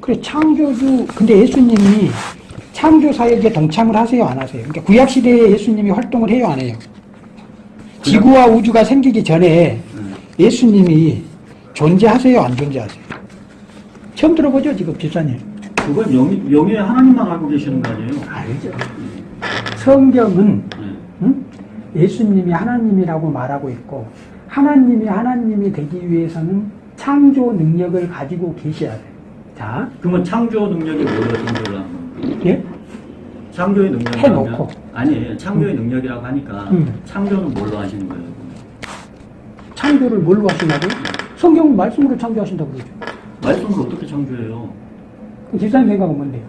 그래, 창조주, 근데 예수님이 창조 사역에 동참을 하세요, 안 하세요? 그러니까 구약 시대에 예수님이 활동을 해요, 안 해요? 지구와 우주가 생기기 전에 음. 예수님이 존재하세요, 안 존재하세요? 처음 들어보죠, 지금 집사님? 그건 영, 영의 하나님만 알고 계시는 거 아니에요? 알죠. 성경은 네. 응? 예수님이 하나님이라고 말하고 있고 하나님이 하나님이 되기 위해서는 창조 능력을 가지고 계셔야 돼요. 자, 그러면 창조 능력이 하는 거예요? 예? 창조의 능력이 해놓고. 아니 창조의 능력이라고 하니까 음. 창조는 뭘로 하시는 거예요? 창조를 뭘로 하시냐고요? 성경은 말씀으로 창조하신다고 그러죠. 말씀을 어떻게 창조해요? 그럼 집사님 생각은 뭔데요?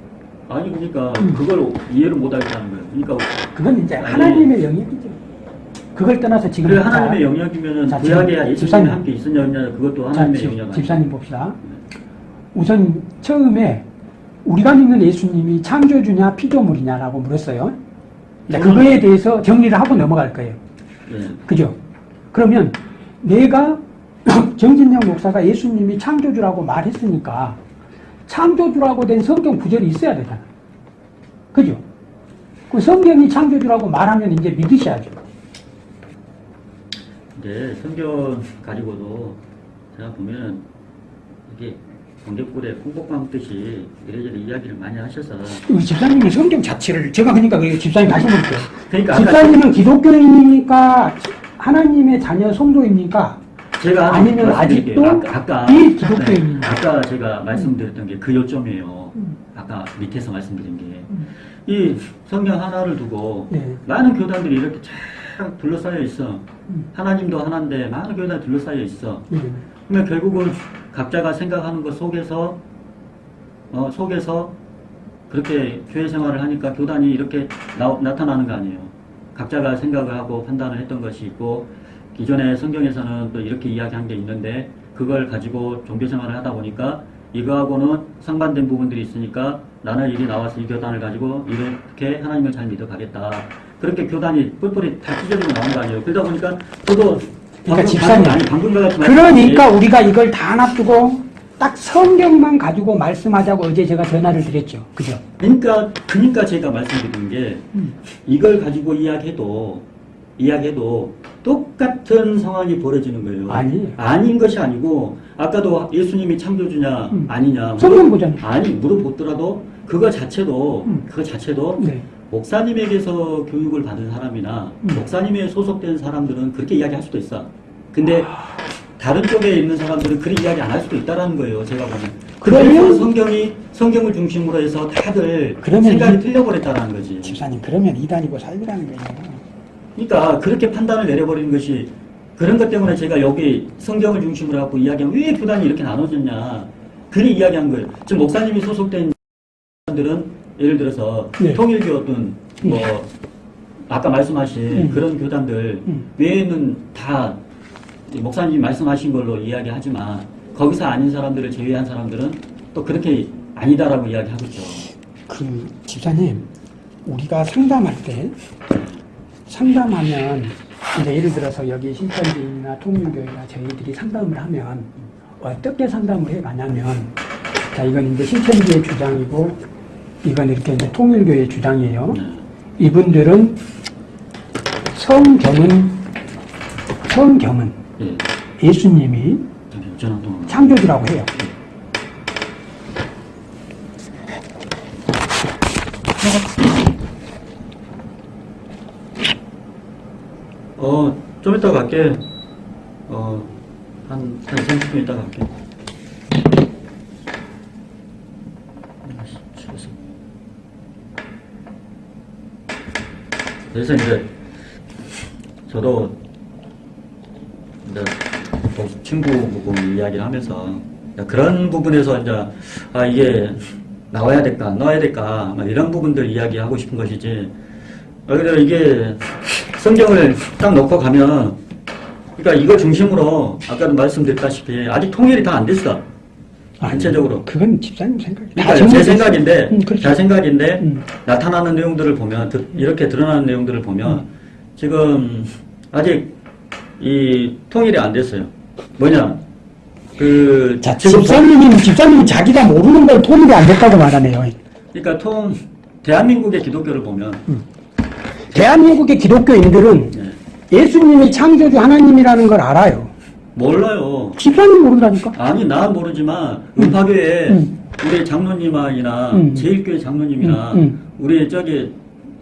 아니 그러니까 음. 그걸 이해를 못 하겠다는 거예요. 그러니까 그건 이제 아니, 하나님의 영역이죠. 그걸 떠나서 지금 자, 하나님의 영역이면은 자, 구약에 예수님이 집사님. 함께 있었냐 없냐 그것도 자, 하나님의 집, 영역? 집사님 봅시다. 우선 처음에 우리가 믿는 예수님이 창조주냐 피조물이냐라고 물었어요. 자, 그거에 대해서 정리를 하고 넘어갈 거예요. 예. 그죠? 그러면 내가 정진영 목사가 예수님이 창조주라고 말했으니까 창조주라고 된 성경 구절이 있어야 되잖아. 그죠? 그 성경이 창조주라고 말하면 이제 믿으셔야죠. 근데 성경 가지고도 제가 보면 이게 공개골에 콩국 감듯이 이래저래 이야기를 많이 하셔서 우리 집사님은 성경 자체를 제가 그러니까 그 집사님 다시 물을게요. 그러니까 집사님은 기독교인입니까? 하나님의 자녀 성도입니까? 제가 아니면. 아직도 아까, 아까 비기독교인이냐? 네, 아까 제가 말씀드렸던 게 그 요점이에요. 음. 아까 밑에서 말씀드린 게 음. 이 성경 하나를 두고 네. 많은 교단들이 이렇게 쫙 둘러싸여 있어. 음. 하나님도 하나인데 많은 교단 둘러싸여 있어. 네. 그러면 결국은 각자가 생각하는 것 속에서 어, 속에서 그렇게 교회 생활을 하니까 교단이 이렇게 나, 나타나는 거 아니에요. 각자가 생각을 하고 판단을 했던 것이 있고 기존의 성경에서는 또 이렇게 이야기한 게 있는데 그걸 가지고 종교 생활을 하다 보니까 이거하고는 상반된 부분들이 있으니까 나는 이리 나와서 이 교단을 가지고 이렇게 하나님을 잘 믿어가겠다. 그렇게 교단이 뿔뿔이 다 찢어지고 나온 거 아니에요. 그러다 보니까 저도 그러니까 집사님, 아니 그러니까 우리가 이걸 다 놔두고 딱 성경만 가지고 말씀하자고 어제 제가 전화를 드렸죠. 그죠? 그러니까 그러니까 제가 말씀드린 게 음. 이걸 가지고 이야기해도 이야기해도 똑같은 상황이 벌어지는 거예요. 아니에요. 아닌 것이 아니고 아까도 예수님이 창조주냐 음. 아니냐 성경 보잖아요. 아니 물어보더라도 그거 자체도 음. 그거 자체도 네. 목사님에게서 교육을 받은 사람이나 음. 목사님에 소속된 사람들은 그렇게 이야기할 수도 있어. 근데 다른 쪽에 있는 사람들은 그런 이야기 안 할 수도 있다라는 거예요. 제가 보면. 그러면- 성경이 성경을 중심으로 해서 다들 생각이 이- 틀려 버렸다는 거지. 집사님 그러면 이단이고 살비라는 거예요. 그러니까 그렇게 판단을 내려버리는 것이 그런 것 때문에 제가 여기 성경을 중심으로 갖고 이야기하면 왜 교단이 이렇게 나눠졌냐. 그리 이야기한 거예요. 지금 목사님이 소속된 사람들은 예를 들어서 네. 통일교 어떤 뭐 아까 말씀하신 음. 그런 교단들 음. 외에는 다 목사님이 말씀하신 걸로 이야기하지만 거기서 아닌 사람들을 제외한 사람들은 또 그렇게 아니다라고 이야기하고 있죠. 그 집사님 우리가 상담할 때 상담하면 이제 예를 들어서 여기 신천지나 통일교회나 저희들이 상담을 하면 어떻게 상담을 해가냐면 자 이건 이제 신천지의 주장이고 이건 이렇게 이제 통일교의 주장이에요. 네. 이분들은 성경은 성경은 예. 예수님이. 창조주라고 해요. 어, 좀 이따 갈게. 어, 한, 한 30분 이따 갈게. 아이씨, 죽었어. 그래서 이제, 저도, 이제, 또 친구 보고 이야기를 하면서, 그런 부분에서 이제, 아, 이게, 나와야 될까, 안 나와야 될까, 막 이런 부분들 이야기하고 싶은 것이지, 아, 근데 이게 성경을 딱 놓고 가면, 그러니까 이거 중심으로 아까도 말씀드렸다시피 아직 통일이 다 안 됐어. 전체적으로. 그건 집사님 생각이. 그러니까 제. 생각인데, 음, 그렇죠. 제 생각인데 음. 나타나는 내용들을 보면 드- 이렇게 드러나는 내용들을 보면 음. 지금 아직 이 통일이 안 됐어요. 뭐냐? 그 자, 집사님이 집사님이 자기가 모르는 걸 통일이 안 됐다고 말하네요. 그러니까 통 대한민국의 기독교를 보면 대한민국의 기독교인들은 예, 예수님이 창조주 하나님이라는 걸 알아요. 몰라요. 집사님 모른다니까. 아니 난 모르지만 음파교회 음. 우리 장로님이나 음. 제일교회 장로님이나 음, 음. 우리 저기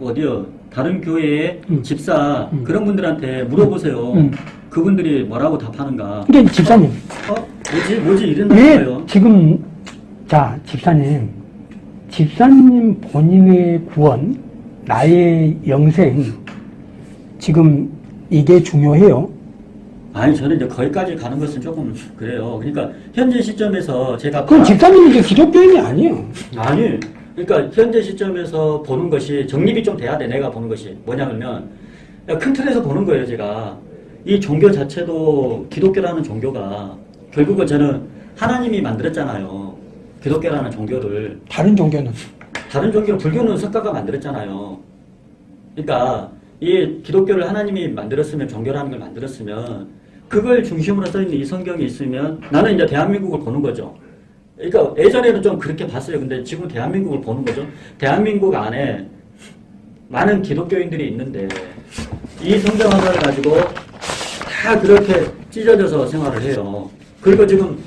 어디요 다른 교회의 음. 집사 음. 그런 분들한테 물어보세요. 음. 그분들이 뭐라고 답하는가? 근데 집사님 어 뭐지 뭐지 이런다는 왜 거예요. 지금 자 집사님 집사님 본인의 구원 나의 영생 지금 이게 중요해요. 아니 저는 이제 거기까지 가는 것은 조금 그래요. 그러니까 현재 시점에서 제가 봐- 집사님이 이제 기독교인이 아니에요. 아니, 그러니까 현재 시점에서 보는 것이 정립이 좀 돼야 돼. 내가 보는 것이 뭐냐면 큰 틀에서 보는 거예요. 제가 이 종교 자체도 기독교라는 종교가 결국은 저는 하나님이 만들었잖아요. 기독교라는 종교를 다른 종교는 다른 종교 불교는 석가가 만들었잖아요. 그러니까 이 기독교를 하나님이 만들었으면 종교라는 걸 만들었으면 그걸 중심으로 써 있는 이 성경이 있으면 나는 이제 대한민국을 보는 거죠. 그러니까 예전에는 좀 그렇게 봤어요. 근데 지금 대한민국을 보는 거죠. 대한민국 안에 많은 기독교인들이 있는데 이 성경 하나를 가지고 다 그렇게 찢어져서 생활을 해요. 그리고 지금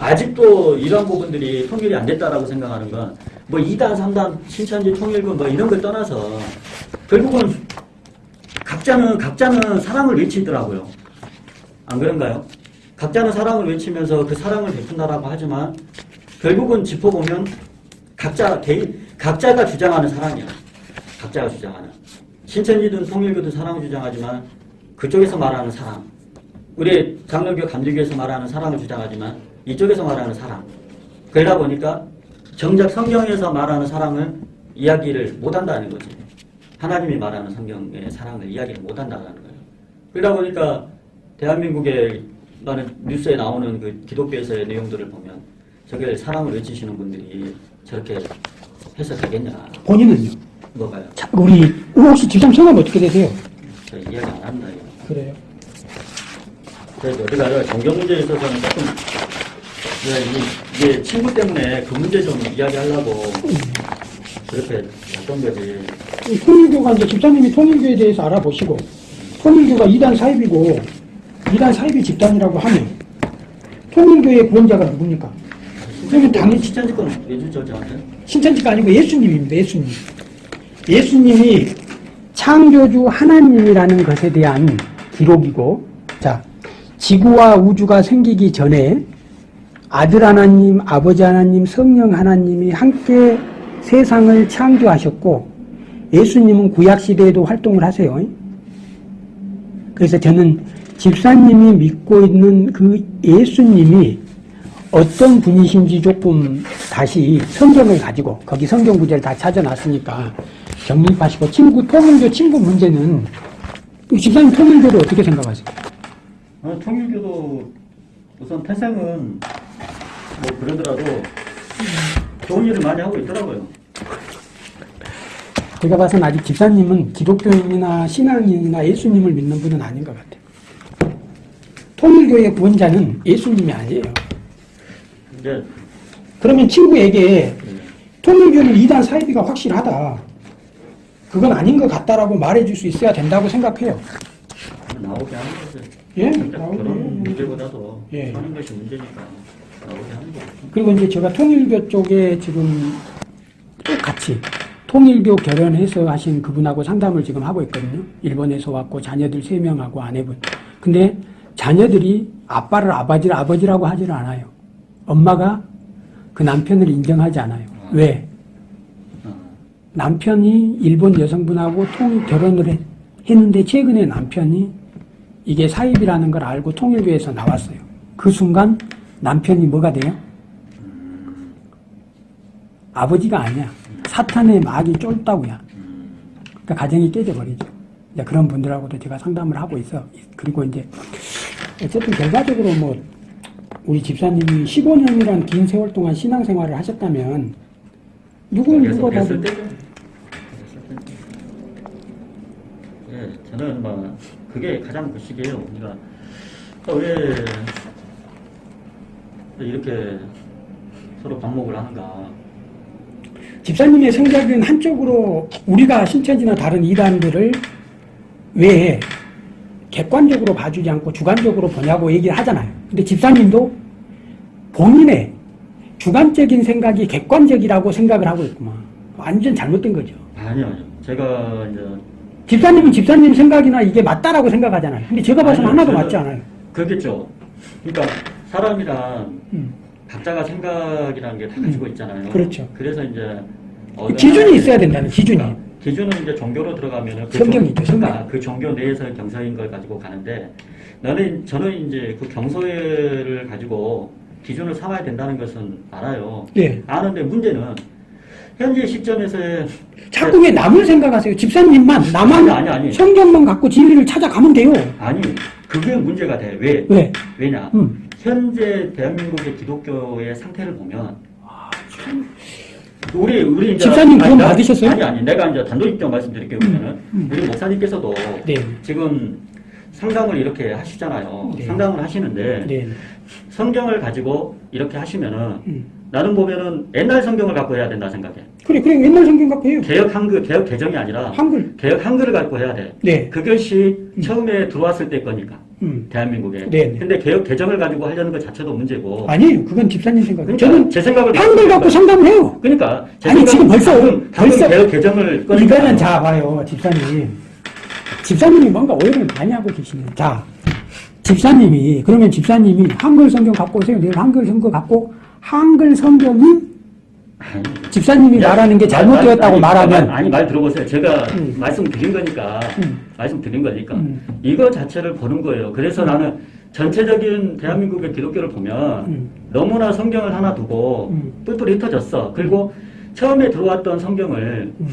아직도 이런 부분들이 통일이 안 됐다라고 생각하는 건 뭐 2단, 3단, 신천지 통일군 뭐 이런 걸 떠나서 결국은 각자는 각자는 사랑을 외치더라고요. 안 그런가요? 각자는 사랑을 외치면서 그 사랑을 베푼다라고 하지만 결국은 짚어보면 각자 개인 각자가 주장하는 사랑이야. 각자가 주장하는. 신천지든 통일교든 사랑을 주장하지만 그쪽에서 말하는 사랑. 우리 장로교 감리교에서 말하는 사랑을 주장하지만 이쪽에서 말하는 사랑. 그러다 보니까 정작 성경에서 말하는 사랑을 이야기를 못한다는 거지. 하나님이 말하는 성경의 사랑을 이야기를 못한다는 거예요. 그러다 보니까 대한민국의 나는 뉴스에 나오는 그 기독교에서의 내용들을 보면 저게 사랑을 외치시는 분들이 저렇게 해서 되겠냐 본인은요? 뭐가요? 자, 우리 혹시 집사님 성함 어떻게 되세요? 저 이야기 안 한다 이거 그래요. 그래서 가요? 종교 문제에 있어서는 조금 예, 이게, 친구 때문에 그 문제 좀 이야기하려고 그렇게 했던 거지. 이 통일교가 이제 집사님이 통일교에 대해서 알아보시고 통일교가 이단 사입이고 이단 사입이 집단이라고 하면 통일교의 구원자가 누굽니까? 그러면 당연히 신천지 건 내주죠 저한테. 신천지가 아니고 예수님입니다. 예수님. 예수님이 창조주 하나님이라는 것에 대한 기록이고, 자, 지구와 우주가 생기기 전에 아들 하나님, 아버지 하나님, 성령 하나님이 함께 세상을 창조하셨고, 예수님은 구약시대에도 활동을 하세요. 그래서 저는 집사님이 믿고 있는 그 예수님이 어떤 분이신지 조금 다시 성경을 가지고 거기 성경 구절을 다 찾아놨으니까 정립하시고 친구 통일교 친구 문제는 이 집사님 통일교를 어떻게 생각하세요? 아, 통일교도 우선 태생은 뭐 그러더라도 좋은 일을 많이 하고 있더라고요. 제가 봐서는 아직 집사님은 기독교인이나 신앙인이나 예수님을 믿는 분은 아닌 것 같아요. 통일교의 구원자는 예수님이 아니에요. 이제 그러면 친구에게 그 통일교는 이단 사이비가 확실하다. 그건 아닌 것 같다라고 말해줄 수 있어야 된다고 생각해요. 나오게 하는 거지. 예? 그러니까 나오게. 그런 문제보다도 예. 사는 것이 문제니까. 나오게 하는 거죠. 그리고 이제 제가 통일교 쪽에 지금 똑같이 통일교 결연해서 하신 그분하고 상담을 지금 하고 있거든요. 일본에서 왔고 자녀들 세명하고 아내분. 근데 자녀들이 아빠를 아버지를 아버지라고 하지를 않아요. 엄마가 그 남편을 인정하지 않아요. 왜? 어. 남편이 일본 여성분하고 통 결혼을 해- 했는데 최근에 남편이 이게 사입이라는 걸 알고 통일교에서 나왔어요. 그 순간 남편이 뭐가 돼요? 아버지가 아니야. 사탄의 막이 쫄다고야. 그러니까 가정이 깨져버리죠. 그런 분들하고도 제가 상담을 하고 있어. 그리고 이제 어쨌든 결과적으로 뭐 우리 집사님이 15년이란 긴 세월 동안 신앙생활을 하셨다면 봐도 때죠. 예, 저는 뭐 그게 가장 부식이에요. 우리가 왜 이렇게 서로 반목을 하는가? 집사님의 생각은 한쪽으로 우리가 신천지나 다른 이단들을 왜 객관적으로 봐주지 않고 주관적으로 보냐고 얘기를 하잖아요. 근데 집사님도 본인의 주관적인 생각이 객관적이라고 생각을 하고 있구만. 완전 잘못된 거죠. 아니요. 제가 이제 집사님은 집사님 생각이나 이게 맞다라고 생각하잖아요. 근데 제가 봐서는 아니요, 하나도 맞지 않아요. 그렇겠죠. 그러니까 사람이란 음. 각자가 생각이라는 게 다 가지고 있잖아요. 그렇죠. 그래서 이제 기준이 있어야 된다는 기준이. 기준은 이제 종교로 들어가면은 그 성경이죠, 종- 성경. 그러니까 그 종교 내에서 경서인 걸 가지고 가는데 나는 저는 이제 그 경서를 가지고 기준을 삼아야 된다는 것은 알아요. 네. 아는데 문제는 현재 시점에서의 자꾸 왜 남을 생각하세요? 집사님만 나만 아니, 아니, 아니. 성경만 갖고 진리를 찾아가면 돼요. 아니 그게 문제가 돼. 왜? 왜? 왜냐? 음. 현재 대한민국의 기독교의 상태를 보면 우리 우리 이제 집사님 아니, 나- 받으셨어요? 아니 아니 내가 이제 입장 말씀드릴게요. 그러면은 음. 우리 목사님께서도 네. 지금 상담을 이렇게 하시잖아요. 네. 상담을 하시는데 네. 성경을 가지고 이렇게 하시면은 음. 나는 보면은 옛날 성경을 갖고 해야 된다 생각해. 그래, 그래, 옛날 성경 갖고 해요. 개혁 한글 개혁 개정이 아니라 한글. 개혁 한글을 갖고 해야 돼. 네. 그것이 처음에 들어왔을 때 거니까 음. 대한민국에. 네, 네. 근데 개혁 개정을 가지고 하려는 것 자체도 문제고. 아니에요. 그건 집사님 생각이에요. 그러니까 저는 제 생각을 한글 갖고 상담을 해요. 그러니까 제 아니, 지금 벌써- 방금, 벌써- 개혁 개정을 이거는 자, 봐요. 집사님. 집사님이 뭔가 오해를 많이 하고 계시네요. 자, 집사님이, 그러면 집사님이 한글 성경 갖고 오세요. 내일 한글 성경 갖고, 한글 성경이 집사님이 야, 말하는 게 말- 잘못되었다고 말하면, 말- 아니 말 들어보세요. 제가 음. 말씀드린 거니까 음. 말씀드린 거니까 음. 이거 자체를 보는 거예요. 그래서 나는 전체적인 대한민국의 기독교를 보면 음. 너무나 성경을 하나 두고 음. 뿔뿔이 흩어졌어. 그리고 처음에 들어왔던 성경을 음,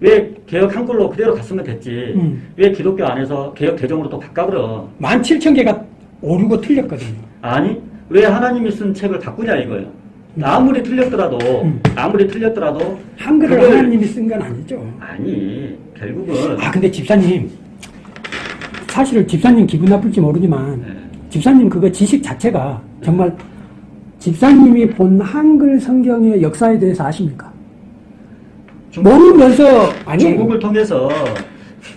왜 개혁 한글로 그대로 갔으면 됐지. 음. 왜 기독교 안에서 개혁 개정으로 또 바꿔버려. 17,000개가 오류고 틀렸거든요. 아니 왜 하나님이 쓴 책을 바꾸냐 이거예요. 아무리 틀렸더라도 음. 아무리 틀렸더라도 한글을 그걸- 하나님이 쓴 건 아니죠. 아니 결국은 아, 근데 집사님, 사실 집사님 기분 나쁠지 모르지만, 네. 집사님 그거 지식 자체가 정말 집사님이 본 한글 성경의 역사에 대해서 아십니까? 중국- 모르면서 아니 중국을 통해서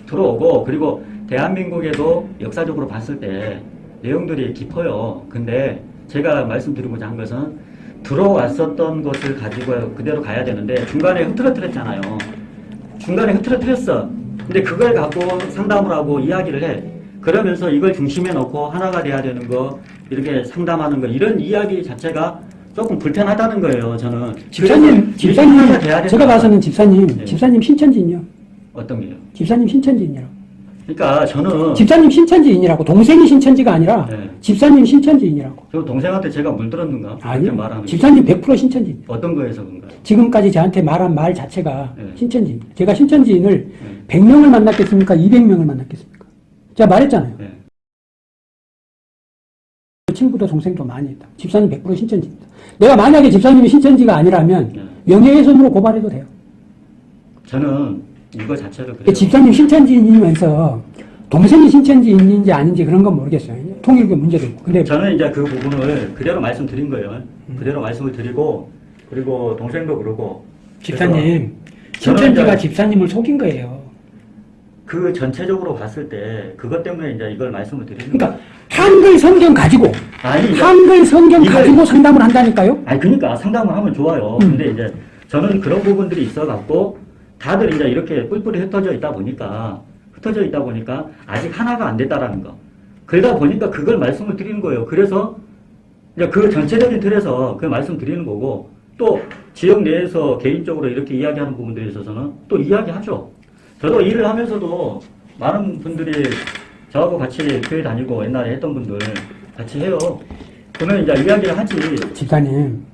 들어오고 그리고 대한민국에도 역사적으로 봤을 때 내용들이 깊어요. 근데 제가 말씀드리고자 한 것은 들어왔었던 것을 가지고 그대로 가야 되는데 중간에 흐트러뜨렸잖아요. 중간에 흐트러뜨렸어. 근데 그걸 갖고 상담을 하고 이야기를 해. 그러면서 이걸 중심에 놓고 하나가 돼야 되는 거 이렇게 상담하는 거 이런 이야기 자체가 조금 불편하다는 거예요. 저는 집사님 집사님. 제가 봐서는 집사님 네. 집사님 신천지인요. 어떤 게요? 집사님 신천지인이라고. 그러니까 저는 집사님 신천지인이라고 동생이 신천지가 아니라 네. 집사님 신천지인이라고. 저 동생한테 제가 물들었는가? 아니요. 말하는. 집사님 100% 신천지입니다. 어떤 거에서 그런가요? 지금까지 저한테 말한 말 자체가 네. 신천지입니다. 제가 신천지인을 네. 100명을 만났겠습니까? 200명을 만났겠습니까? 제가 말했잖아요. 네. 그 친구도 동생도 많이 있다. 집사님 100% 신천지입니다. 내가 만약에 집사님이 신천지가 아니라면 네. 명예훼손으로 고발해도 돼요. 저는 이거 자체를 그 그래요. 집사님 신천지인이면서 동생이 신천지인인지 아닌지 그런 건 모르겠어요. 통일교 문제도 있고. 근데 저는 이제 그 부분을 그대로 말씀드린 거예요. 그대로 말씀을 드리고 그리고 동생도 그러고 집사님, 저는 신천지가 집사님을 속인 거예요. 그 전체적으로 봤을 때 그것 때문에 이제 이걸 말씀을 드리는 그러니까. 한글 성경 가지고 아니 한글 성경 이걸- 가지고 상담을 한다니까요. 아니 그러니까 상담을 하면 좋아요. 음. 근데 이제 저는 그런 부분들이 있어 갖고 다들 이제 이렇게 뿔뿔이 흩어져 있다 보니까 흩어져 있다 보니까 아직 하나가 안 됐다라는 거. 그러다 보니까 그걸 말씀을 드리는 거예요. 그래서 이제 그 전체적인 틀에서 그 말씀 드리는 거고 또 지역 내에서 개인적으로 이렇게 이야기하는 부분들에 있어서는 또 이야기하죠. 저도 일을 하면서도 많은 분들이 저하고 같이 교회 다니고 옛날에 했던 분들 같이 해요. 그러면 이제 이야기를 하지. 집사님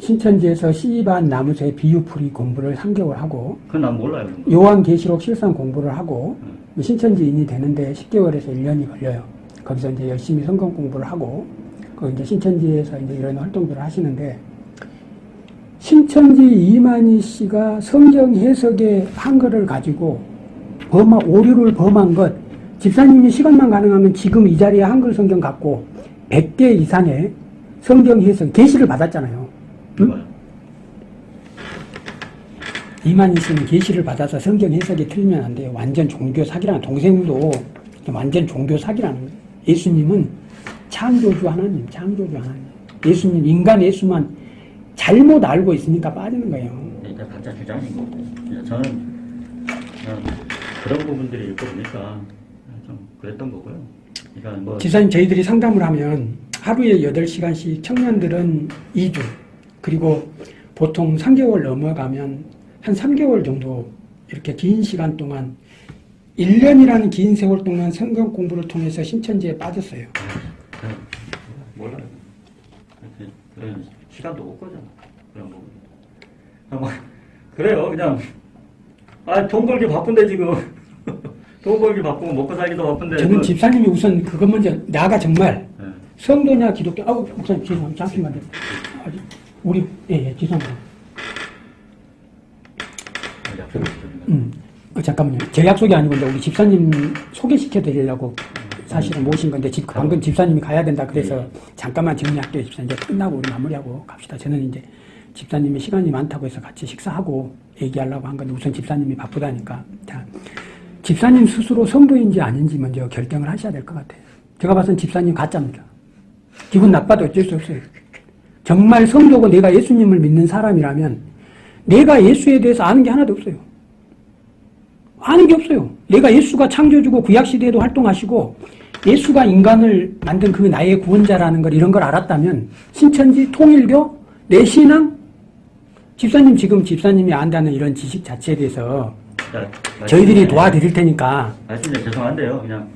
신천지에서 씨반 나무새 비유풀이 공부를 3개월 하고 그건 난 몰라요. 요한계시록 실상 공부를 하고 신천지인이 되는데 10개월에서 1년이 걸려요. 거기서 이제 열심히 성경 공부를 하고 그 이제 신천지에서 이제 이런 활동들을 하시는데 신천지 이만희 씨가 성경 해석의 한글을 가지고 범한 오류를 범한 것 집사님이 시간만 가능하면 지금 이 자리에 한글 성경 갖고 100개 이상의 성경 해석 계시를 받았잖아요. 그거요. 이만희 씨는 계시를 받아서 성경 해석이 틀리면 안 돼요. 완전 종교 사기라는 동생도 완전 종교 사기라는 거예요. 예수님은 창조주 하나님, 창조주 하나님. 예수님 인간 예수만 잘못 알고 있으니까 빠지는 거예요. 이제 각자 주장인 거고. 이제 저는 그냥 그런 부분들이 있고 보니까 좀 그랬던 거고요. 그러니까 뭐 지사님 저희들이 상담을 하면 하루에 8시간씩 청년들은 2주 그리고 보통 3개월 넘어가면 한 3개월 정도 이렇게 긴 시간 동안 1년이라는 긴 세월 동안 성경 공부를 통해서 신천지에 빠졌어요. 몰라요. 시간도 못 거잖아. 그런 부분. 그냥 뭐 그래요. 그냥 아 돈 벌기 바쁜데 지금 돈 벌기 바쁘고 먹고 살기도 바쁜데. 저는 그- 집사님이 우선 그것 먼저 나가 정말 예. 성도냐 기독교 아우 목사님 죄송합니다 잠시만요 우리 예 예 죄송합니다. 약속을 드리는 음 어, 잠깐만요. 제 약속이 아니고 이제 우리 집사님 소개시켜 드리려고 사실은 모신 건데 집 방금 집사님이 가야 된다 그래서 잠깐만 정리할게요. 집사님. 이제 끝나고 우리 마무리하고 갑시다. 저는 이제 집사님이 시간이 많다고 해서 같이 식사하고 얘기하려고 한 건데 우선 집사님이 바쁘다니까. 자 집사님 스스로 성도인지 아닌지 먼저 결정을 하셔야 될 것 같아요. 제가 봐서는 집사님 가짜입니다. 기분 나빠도 어쩔 수 없어요. 정말 성도고 내가 예수님을 믿는 사람이라면 내가 예수에 대해서 아는 게 하나도 없어요. 아는 게 없어요. 내가 예수가 창조주고 구약시대에도 활동하시고 예수가 인간을 만든 그 나의 구원자라는 걸 이런 걸 알았다면 신천지, 통일교, 내 신앙 집사님 지금 집사님이 안다는 이런 지식 자체에 대해서 자, 저희들이 도와드릴 테니까 말씀에 죄송한데요. 그냥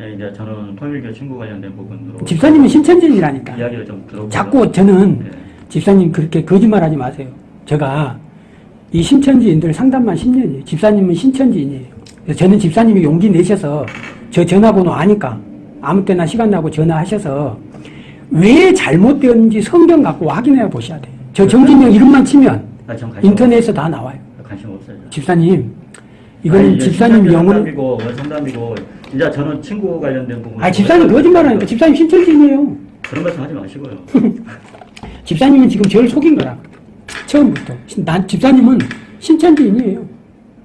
예, 이제 저는 통일교 친구 관련된 부분으로 집사님은 신천지인이라니까 이야기를 좀 들어보고 자꾸 저는 예. 집사님 그렇게 거짓말하지 마세요. 제가 이 신천지인들 상담만 10년이에요. 집사님은 신천지인이에요. 그래서 저는 집사님이 용기 내셔서 저 전화번호 아니까 아무 때나 시간 나고 전화하셔서 왜 잘못되었는지 성경 갖고 확인해 보셔야 돼요. 저 정진영 이름만 치면 아, 인터넷에서 다 나와요. 없- 관심 없어요. 집사님 이거는 아니, 집사님 영혼 상담이고 원 상담이고 이제 저는 친구 관련된 부분. 아 집사님 거짓말하니까 집사님 신천지인이에요. 그런 말씀 하지 마시고요. 집사님은 지금 저를 속인 거라. 처음부터. 난 집사님은 신천지인이에요.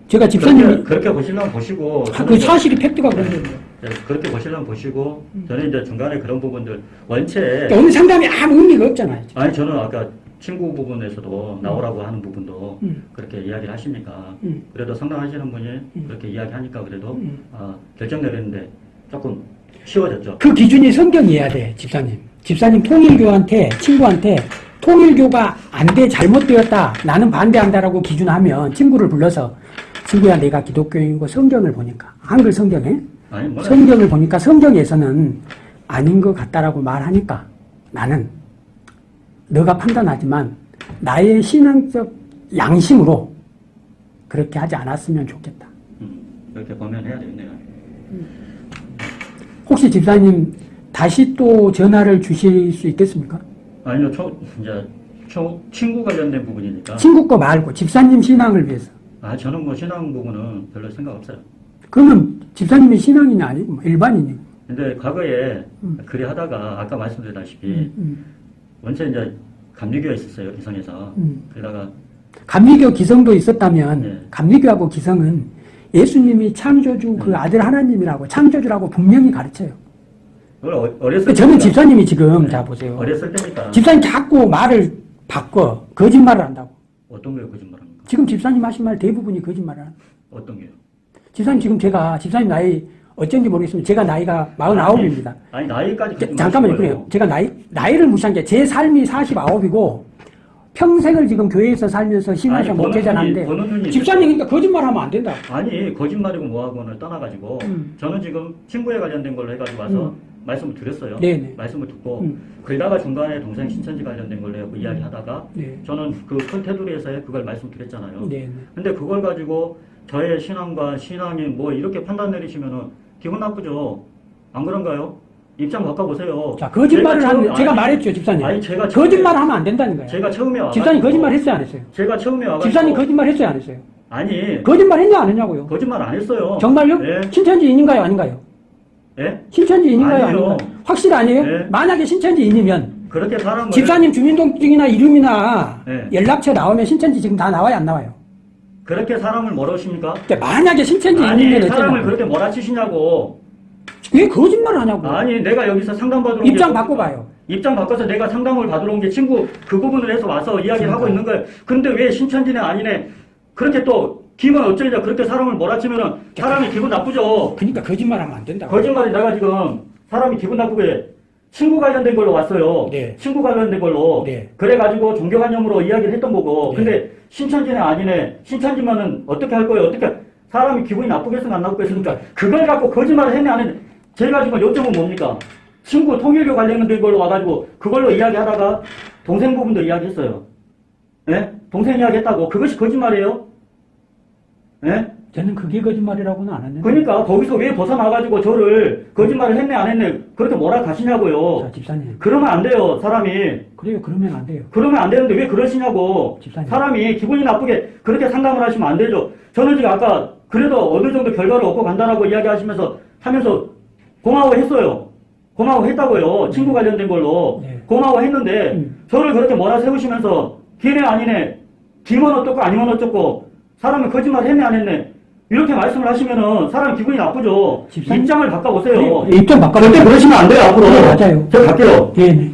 제가 집사님이 그렇게, 그렇게 보시려면 보시고 아, 그 사실이 팩트가 그런 거예요. 네, 그렇게 보시려면 보시고 저는 이제 중간에 그런 부분들 원체 그러니까 오늘 상담이 아무 의미가 없잖아요. 아니 저는 아까 친구 부분에서도 나오라고 하는 부분도 음. 그렇게 이야기를 하시니까 음. 그래도 상담하시는 분이 그렇게 이야기하니까 그래도 음. 아, 결정 내렸는데 조금 쉬워졌죠. 그 기준이 성경이어야 돼, 집사님. 집사님 통일교한테, 친구한테 통일교가 안 돼, 잘못되었다, 나는 반대한다라고 기준하면 친구를 불러서 친구야, 내가 기독교인이고 성경을 보니까, 한글 성경에 아니 뭐 성경을 보니까 성경에서는 아닌 것 같다라고 말하니까 나는 너가 판단하지만 나의 신앙적 양심으로 그렇게 하지 않았으면 좋겠다. 음, 이렇게 보면 해야 되겠네요. 혹시 집사님 다시 또 전화를 주실 수 있겠습니까? 아니요, 초, 이제 초, 친구 관련된 부분이니까. 친구 거 말고 집사님 신앙을 위해서. 아 저는 뭐 신앙 부분은 별로 생각 없어요. 그러면 집사님이 신앙인이 아니고 뭐 일반인이고. 근데 과거에 그리 하다가 아까 말씀드렸다시피 음, 음. 원체 이제 감리교에 있었어요 이성에서 음. 그러다가 감리교 기성도 있었다면 네. 감리교하고 기성은 예수님이 창조주 그 아들 하나님이라고 창조주라고 분명히 가르쳐요. 어- 어렸을 저는 때니까. 집사님이 지금 자 보세요. 어렸을 때니까 집사님 자꾸 말을 바꿔 거짓말을 한다고. 어떤 게 거짓말합니까? 지금 집사님 하신 말 대부분이 거짓말을 하는. 어떤 게요? 집사님 지금 제가 집사님 나이 어쩐지 모르겠지만 제가 나이가 49입니다. 아니 나이까지 거짓말 잠깐만요. 그래요. 제가 나이 나이를 무시한 게 제 삶이 49이고 평생을 지금 교회에서 살면서 신앙생 아니, 목회자 번호준이- 하는데 번호준이 집사님 그러니까 거짓말하면 안 된다. 아니 거짓말이고 뭐하고는 떠나가지고 음. 저는 지금 친구에 관련된 걸로 해가지고 와서 음. 말씀을 드렸어요. 네네. 말씀을 듣고 음. 그러다가 중간에 동생 신천지 관련된 걸로 해서 이야기하다가 네. 저는 그큰 테두리에서 그걸 말씀드렸잖아요. 네. 근데 그걸 가지고 저의 신앙과 신앙이 뭐 이렇게 판단 내리시면은 기분 나쁘죠. 안 그런가요? 입장 바꿔보세요. 자 거짓말을 제가 처음- 제가 아니, 말했죠 집사님. 아니 제가 거짓말 하면 안 된다는 거예요. 제가 처음에 와 집사님 거짓말 했어요 안 했어요? 제가 처음에 와가지고 집사님 거짓말 했어요 안 했어요? 아니 거짓말 했냐 안 했냐고요? 거짓말 안 했어요. 정말요? 예? 신천지인인가요 아닌가요? 예? 신천지인인가요 아니에요. 아닌가요? 확실 아니에요? 네. 만약에 신천지인이면 그렇게 사람을 집사님 주민등록증이나 이름이나 네. 연락처 나오면 신천지 지금 다 나와요 안 나와요? 그렇게 사람을 몰아십니까? 근데 만약에 신천지인이면 아니. 사람을 그렇게 몰아치시냐고. 왜 거짓말을 하냐고. 아니 내가 여기서 상담 받으러 입장 바꿔봐요. 입장 바꿔서 내가 상담을 받으러 온 게 친구 그 부분을 해서 와서 이야기를 하고 있는 거예요. 근데 왜 신천지네 아니네 그렇게 또 기분 어쩌냐 그렇게 사람을 몰아치면은 사람이 기분 나쁘죠. 그러니까 거짓말하면 안 된다고. 거짓말이 내가 지금 사람이 기분 나쁘게 친구 관련된 걸로 왔어요. 네. 친구 관련된 걸로. 네. 그래가지고 종교관념으로 이야기를 했던 거고. 네. 근데 신천지네 아니네. 신천지면은 어떻게 할 거예요? 어떻게 사람이 기분이 나쁘겠습니까? 안 나쁘겠습니까? 그걸 갖고 거짓말을 했네 안 했네. 제가 지금 요점은 뭡니까? 친구 통일교 관련된 걸로 와가지고 그걸로 이야기하다가 동생 부분도 이야기했어요. 예? 동생 이야기했다고. 그것이 거짓말이에요? 예? 저는 그게 거짓말이라고는 안 했는데. 그러니까 거기서 왜 벗어나가지고 저를 거짓말을 했네 안 했네 그렇게 뭐라 가시냐고요. 자 집사님. 그러면 안 돼요 사람이. 그래요 그러면 안 돼요. 그러면 안 되는데 왜 그러시냐고. 집사님. 사람이 기분이 나쁘게 그렇게 상담을 하시면 안 되죠. 저는 지금 아까 그래도 어느 정도 결과를 얻고 간다라고 이야기하시면서 하면서 고마워했어요. 고마워했다고요. 친구 관련된 걸로. 네. 고마워했는데 음. 저를 그렇게 몰아 세우시면서 기네 아니네 기면 어떻고 아니면 어쩌고 사람이 거짓말 했네 안 했네 이렇게 말씀을 하시면은 사람 기분이 나쁘죠. 집사님. 입장을 바꿔보세요. 네, 입장 바꿔. 절대 그러시면 안 돼요 앞으로. 네, 맞아요. 저 갈게요. 네, 네.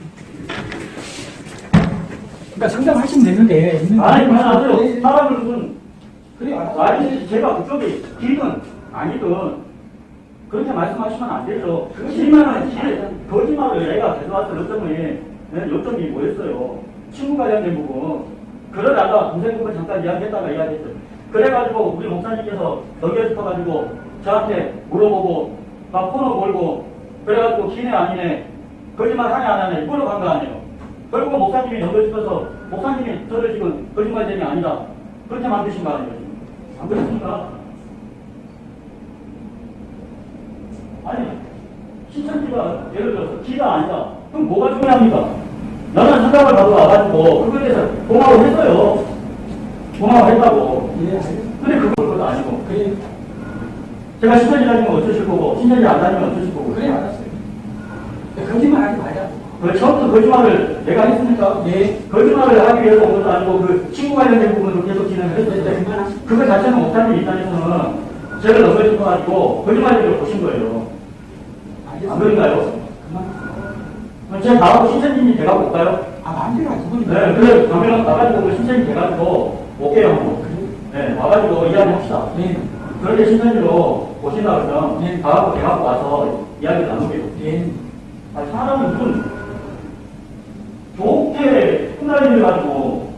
그러니까 상담하시면 되는데. 아니 거 그만하세요. 네, 무슨 그래. 아니 제가 그쪽이 길든 아니든 그렇게 말씀하시면 안 되죠. 길만은 길 거짓말을 내가 가져왔을 요점이 네, 요점이 뭐였어요. 친구 관련된 부분 그러다가 동생 부분 잠깐 이야기했다가 이야기했어요. 그래가지고 우리 목사님께서 넘겨짚어가지고 저한테 물어보고 막 코너 걸고 그래가지고 기네 아니네 거짓말 하냐 안 하냐 물어간 거 아니에요. 결국 목사님이 넘겨짚어서 목사님이 저를 지금 거짓말쟁이 아니다 그렇게 만드신 거 아니에요. 안 그렇습니까? 아니 신천지가 예를 들어서 기가 아니다. 그럼 뭐가 중요합니까? 나는 상담을 받으러 와가지고 그거에 대해서 고마워했어요. 고마워했다고. 예, 알겠습니다. 근데 그건 그것도 아니고 그래, 제가 신천지 다니면 어쩌실 거고 신천지 안 다니면 어쩌실 거고 그래 알았어요. 거짓말 하지 말자. 그 처음부터 거짓말을 내가 했습니까? 네. 거짓말을 하기 위해서 온 것도 아니고 그 친구 관련된 부분으로 계속 진행을 네, 했는데 그만하시죠. 그거 자체는 목사님 입장에서는 저를 넘겨짚어 가지고 거짓말을 보신 거예요. 안 그런가요? 그럼 제가 나하고 신천지님 제가 볼까요? 아 하지. 그건 네, 그래 나가지고 그 신천지 돼가지고 올게요. 한번. 네, 와가지고 이야기 합시다. 네. 그런데 신천지로 오신다 그러면 네. 가갖고 대갖고 와서 이야기를 나누게요. 네. 아, 사람은 무슨 좋게 끝날 일을 가지고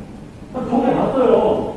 좋게 봤어요.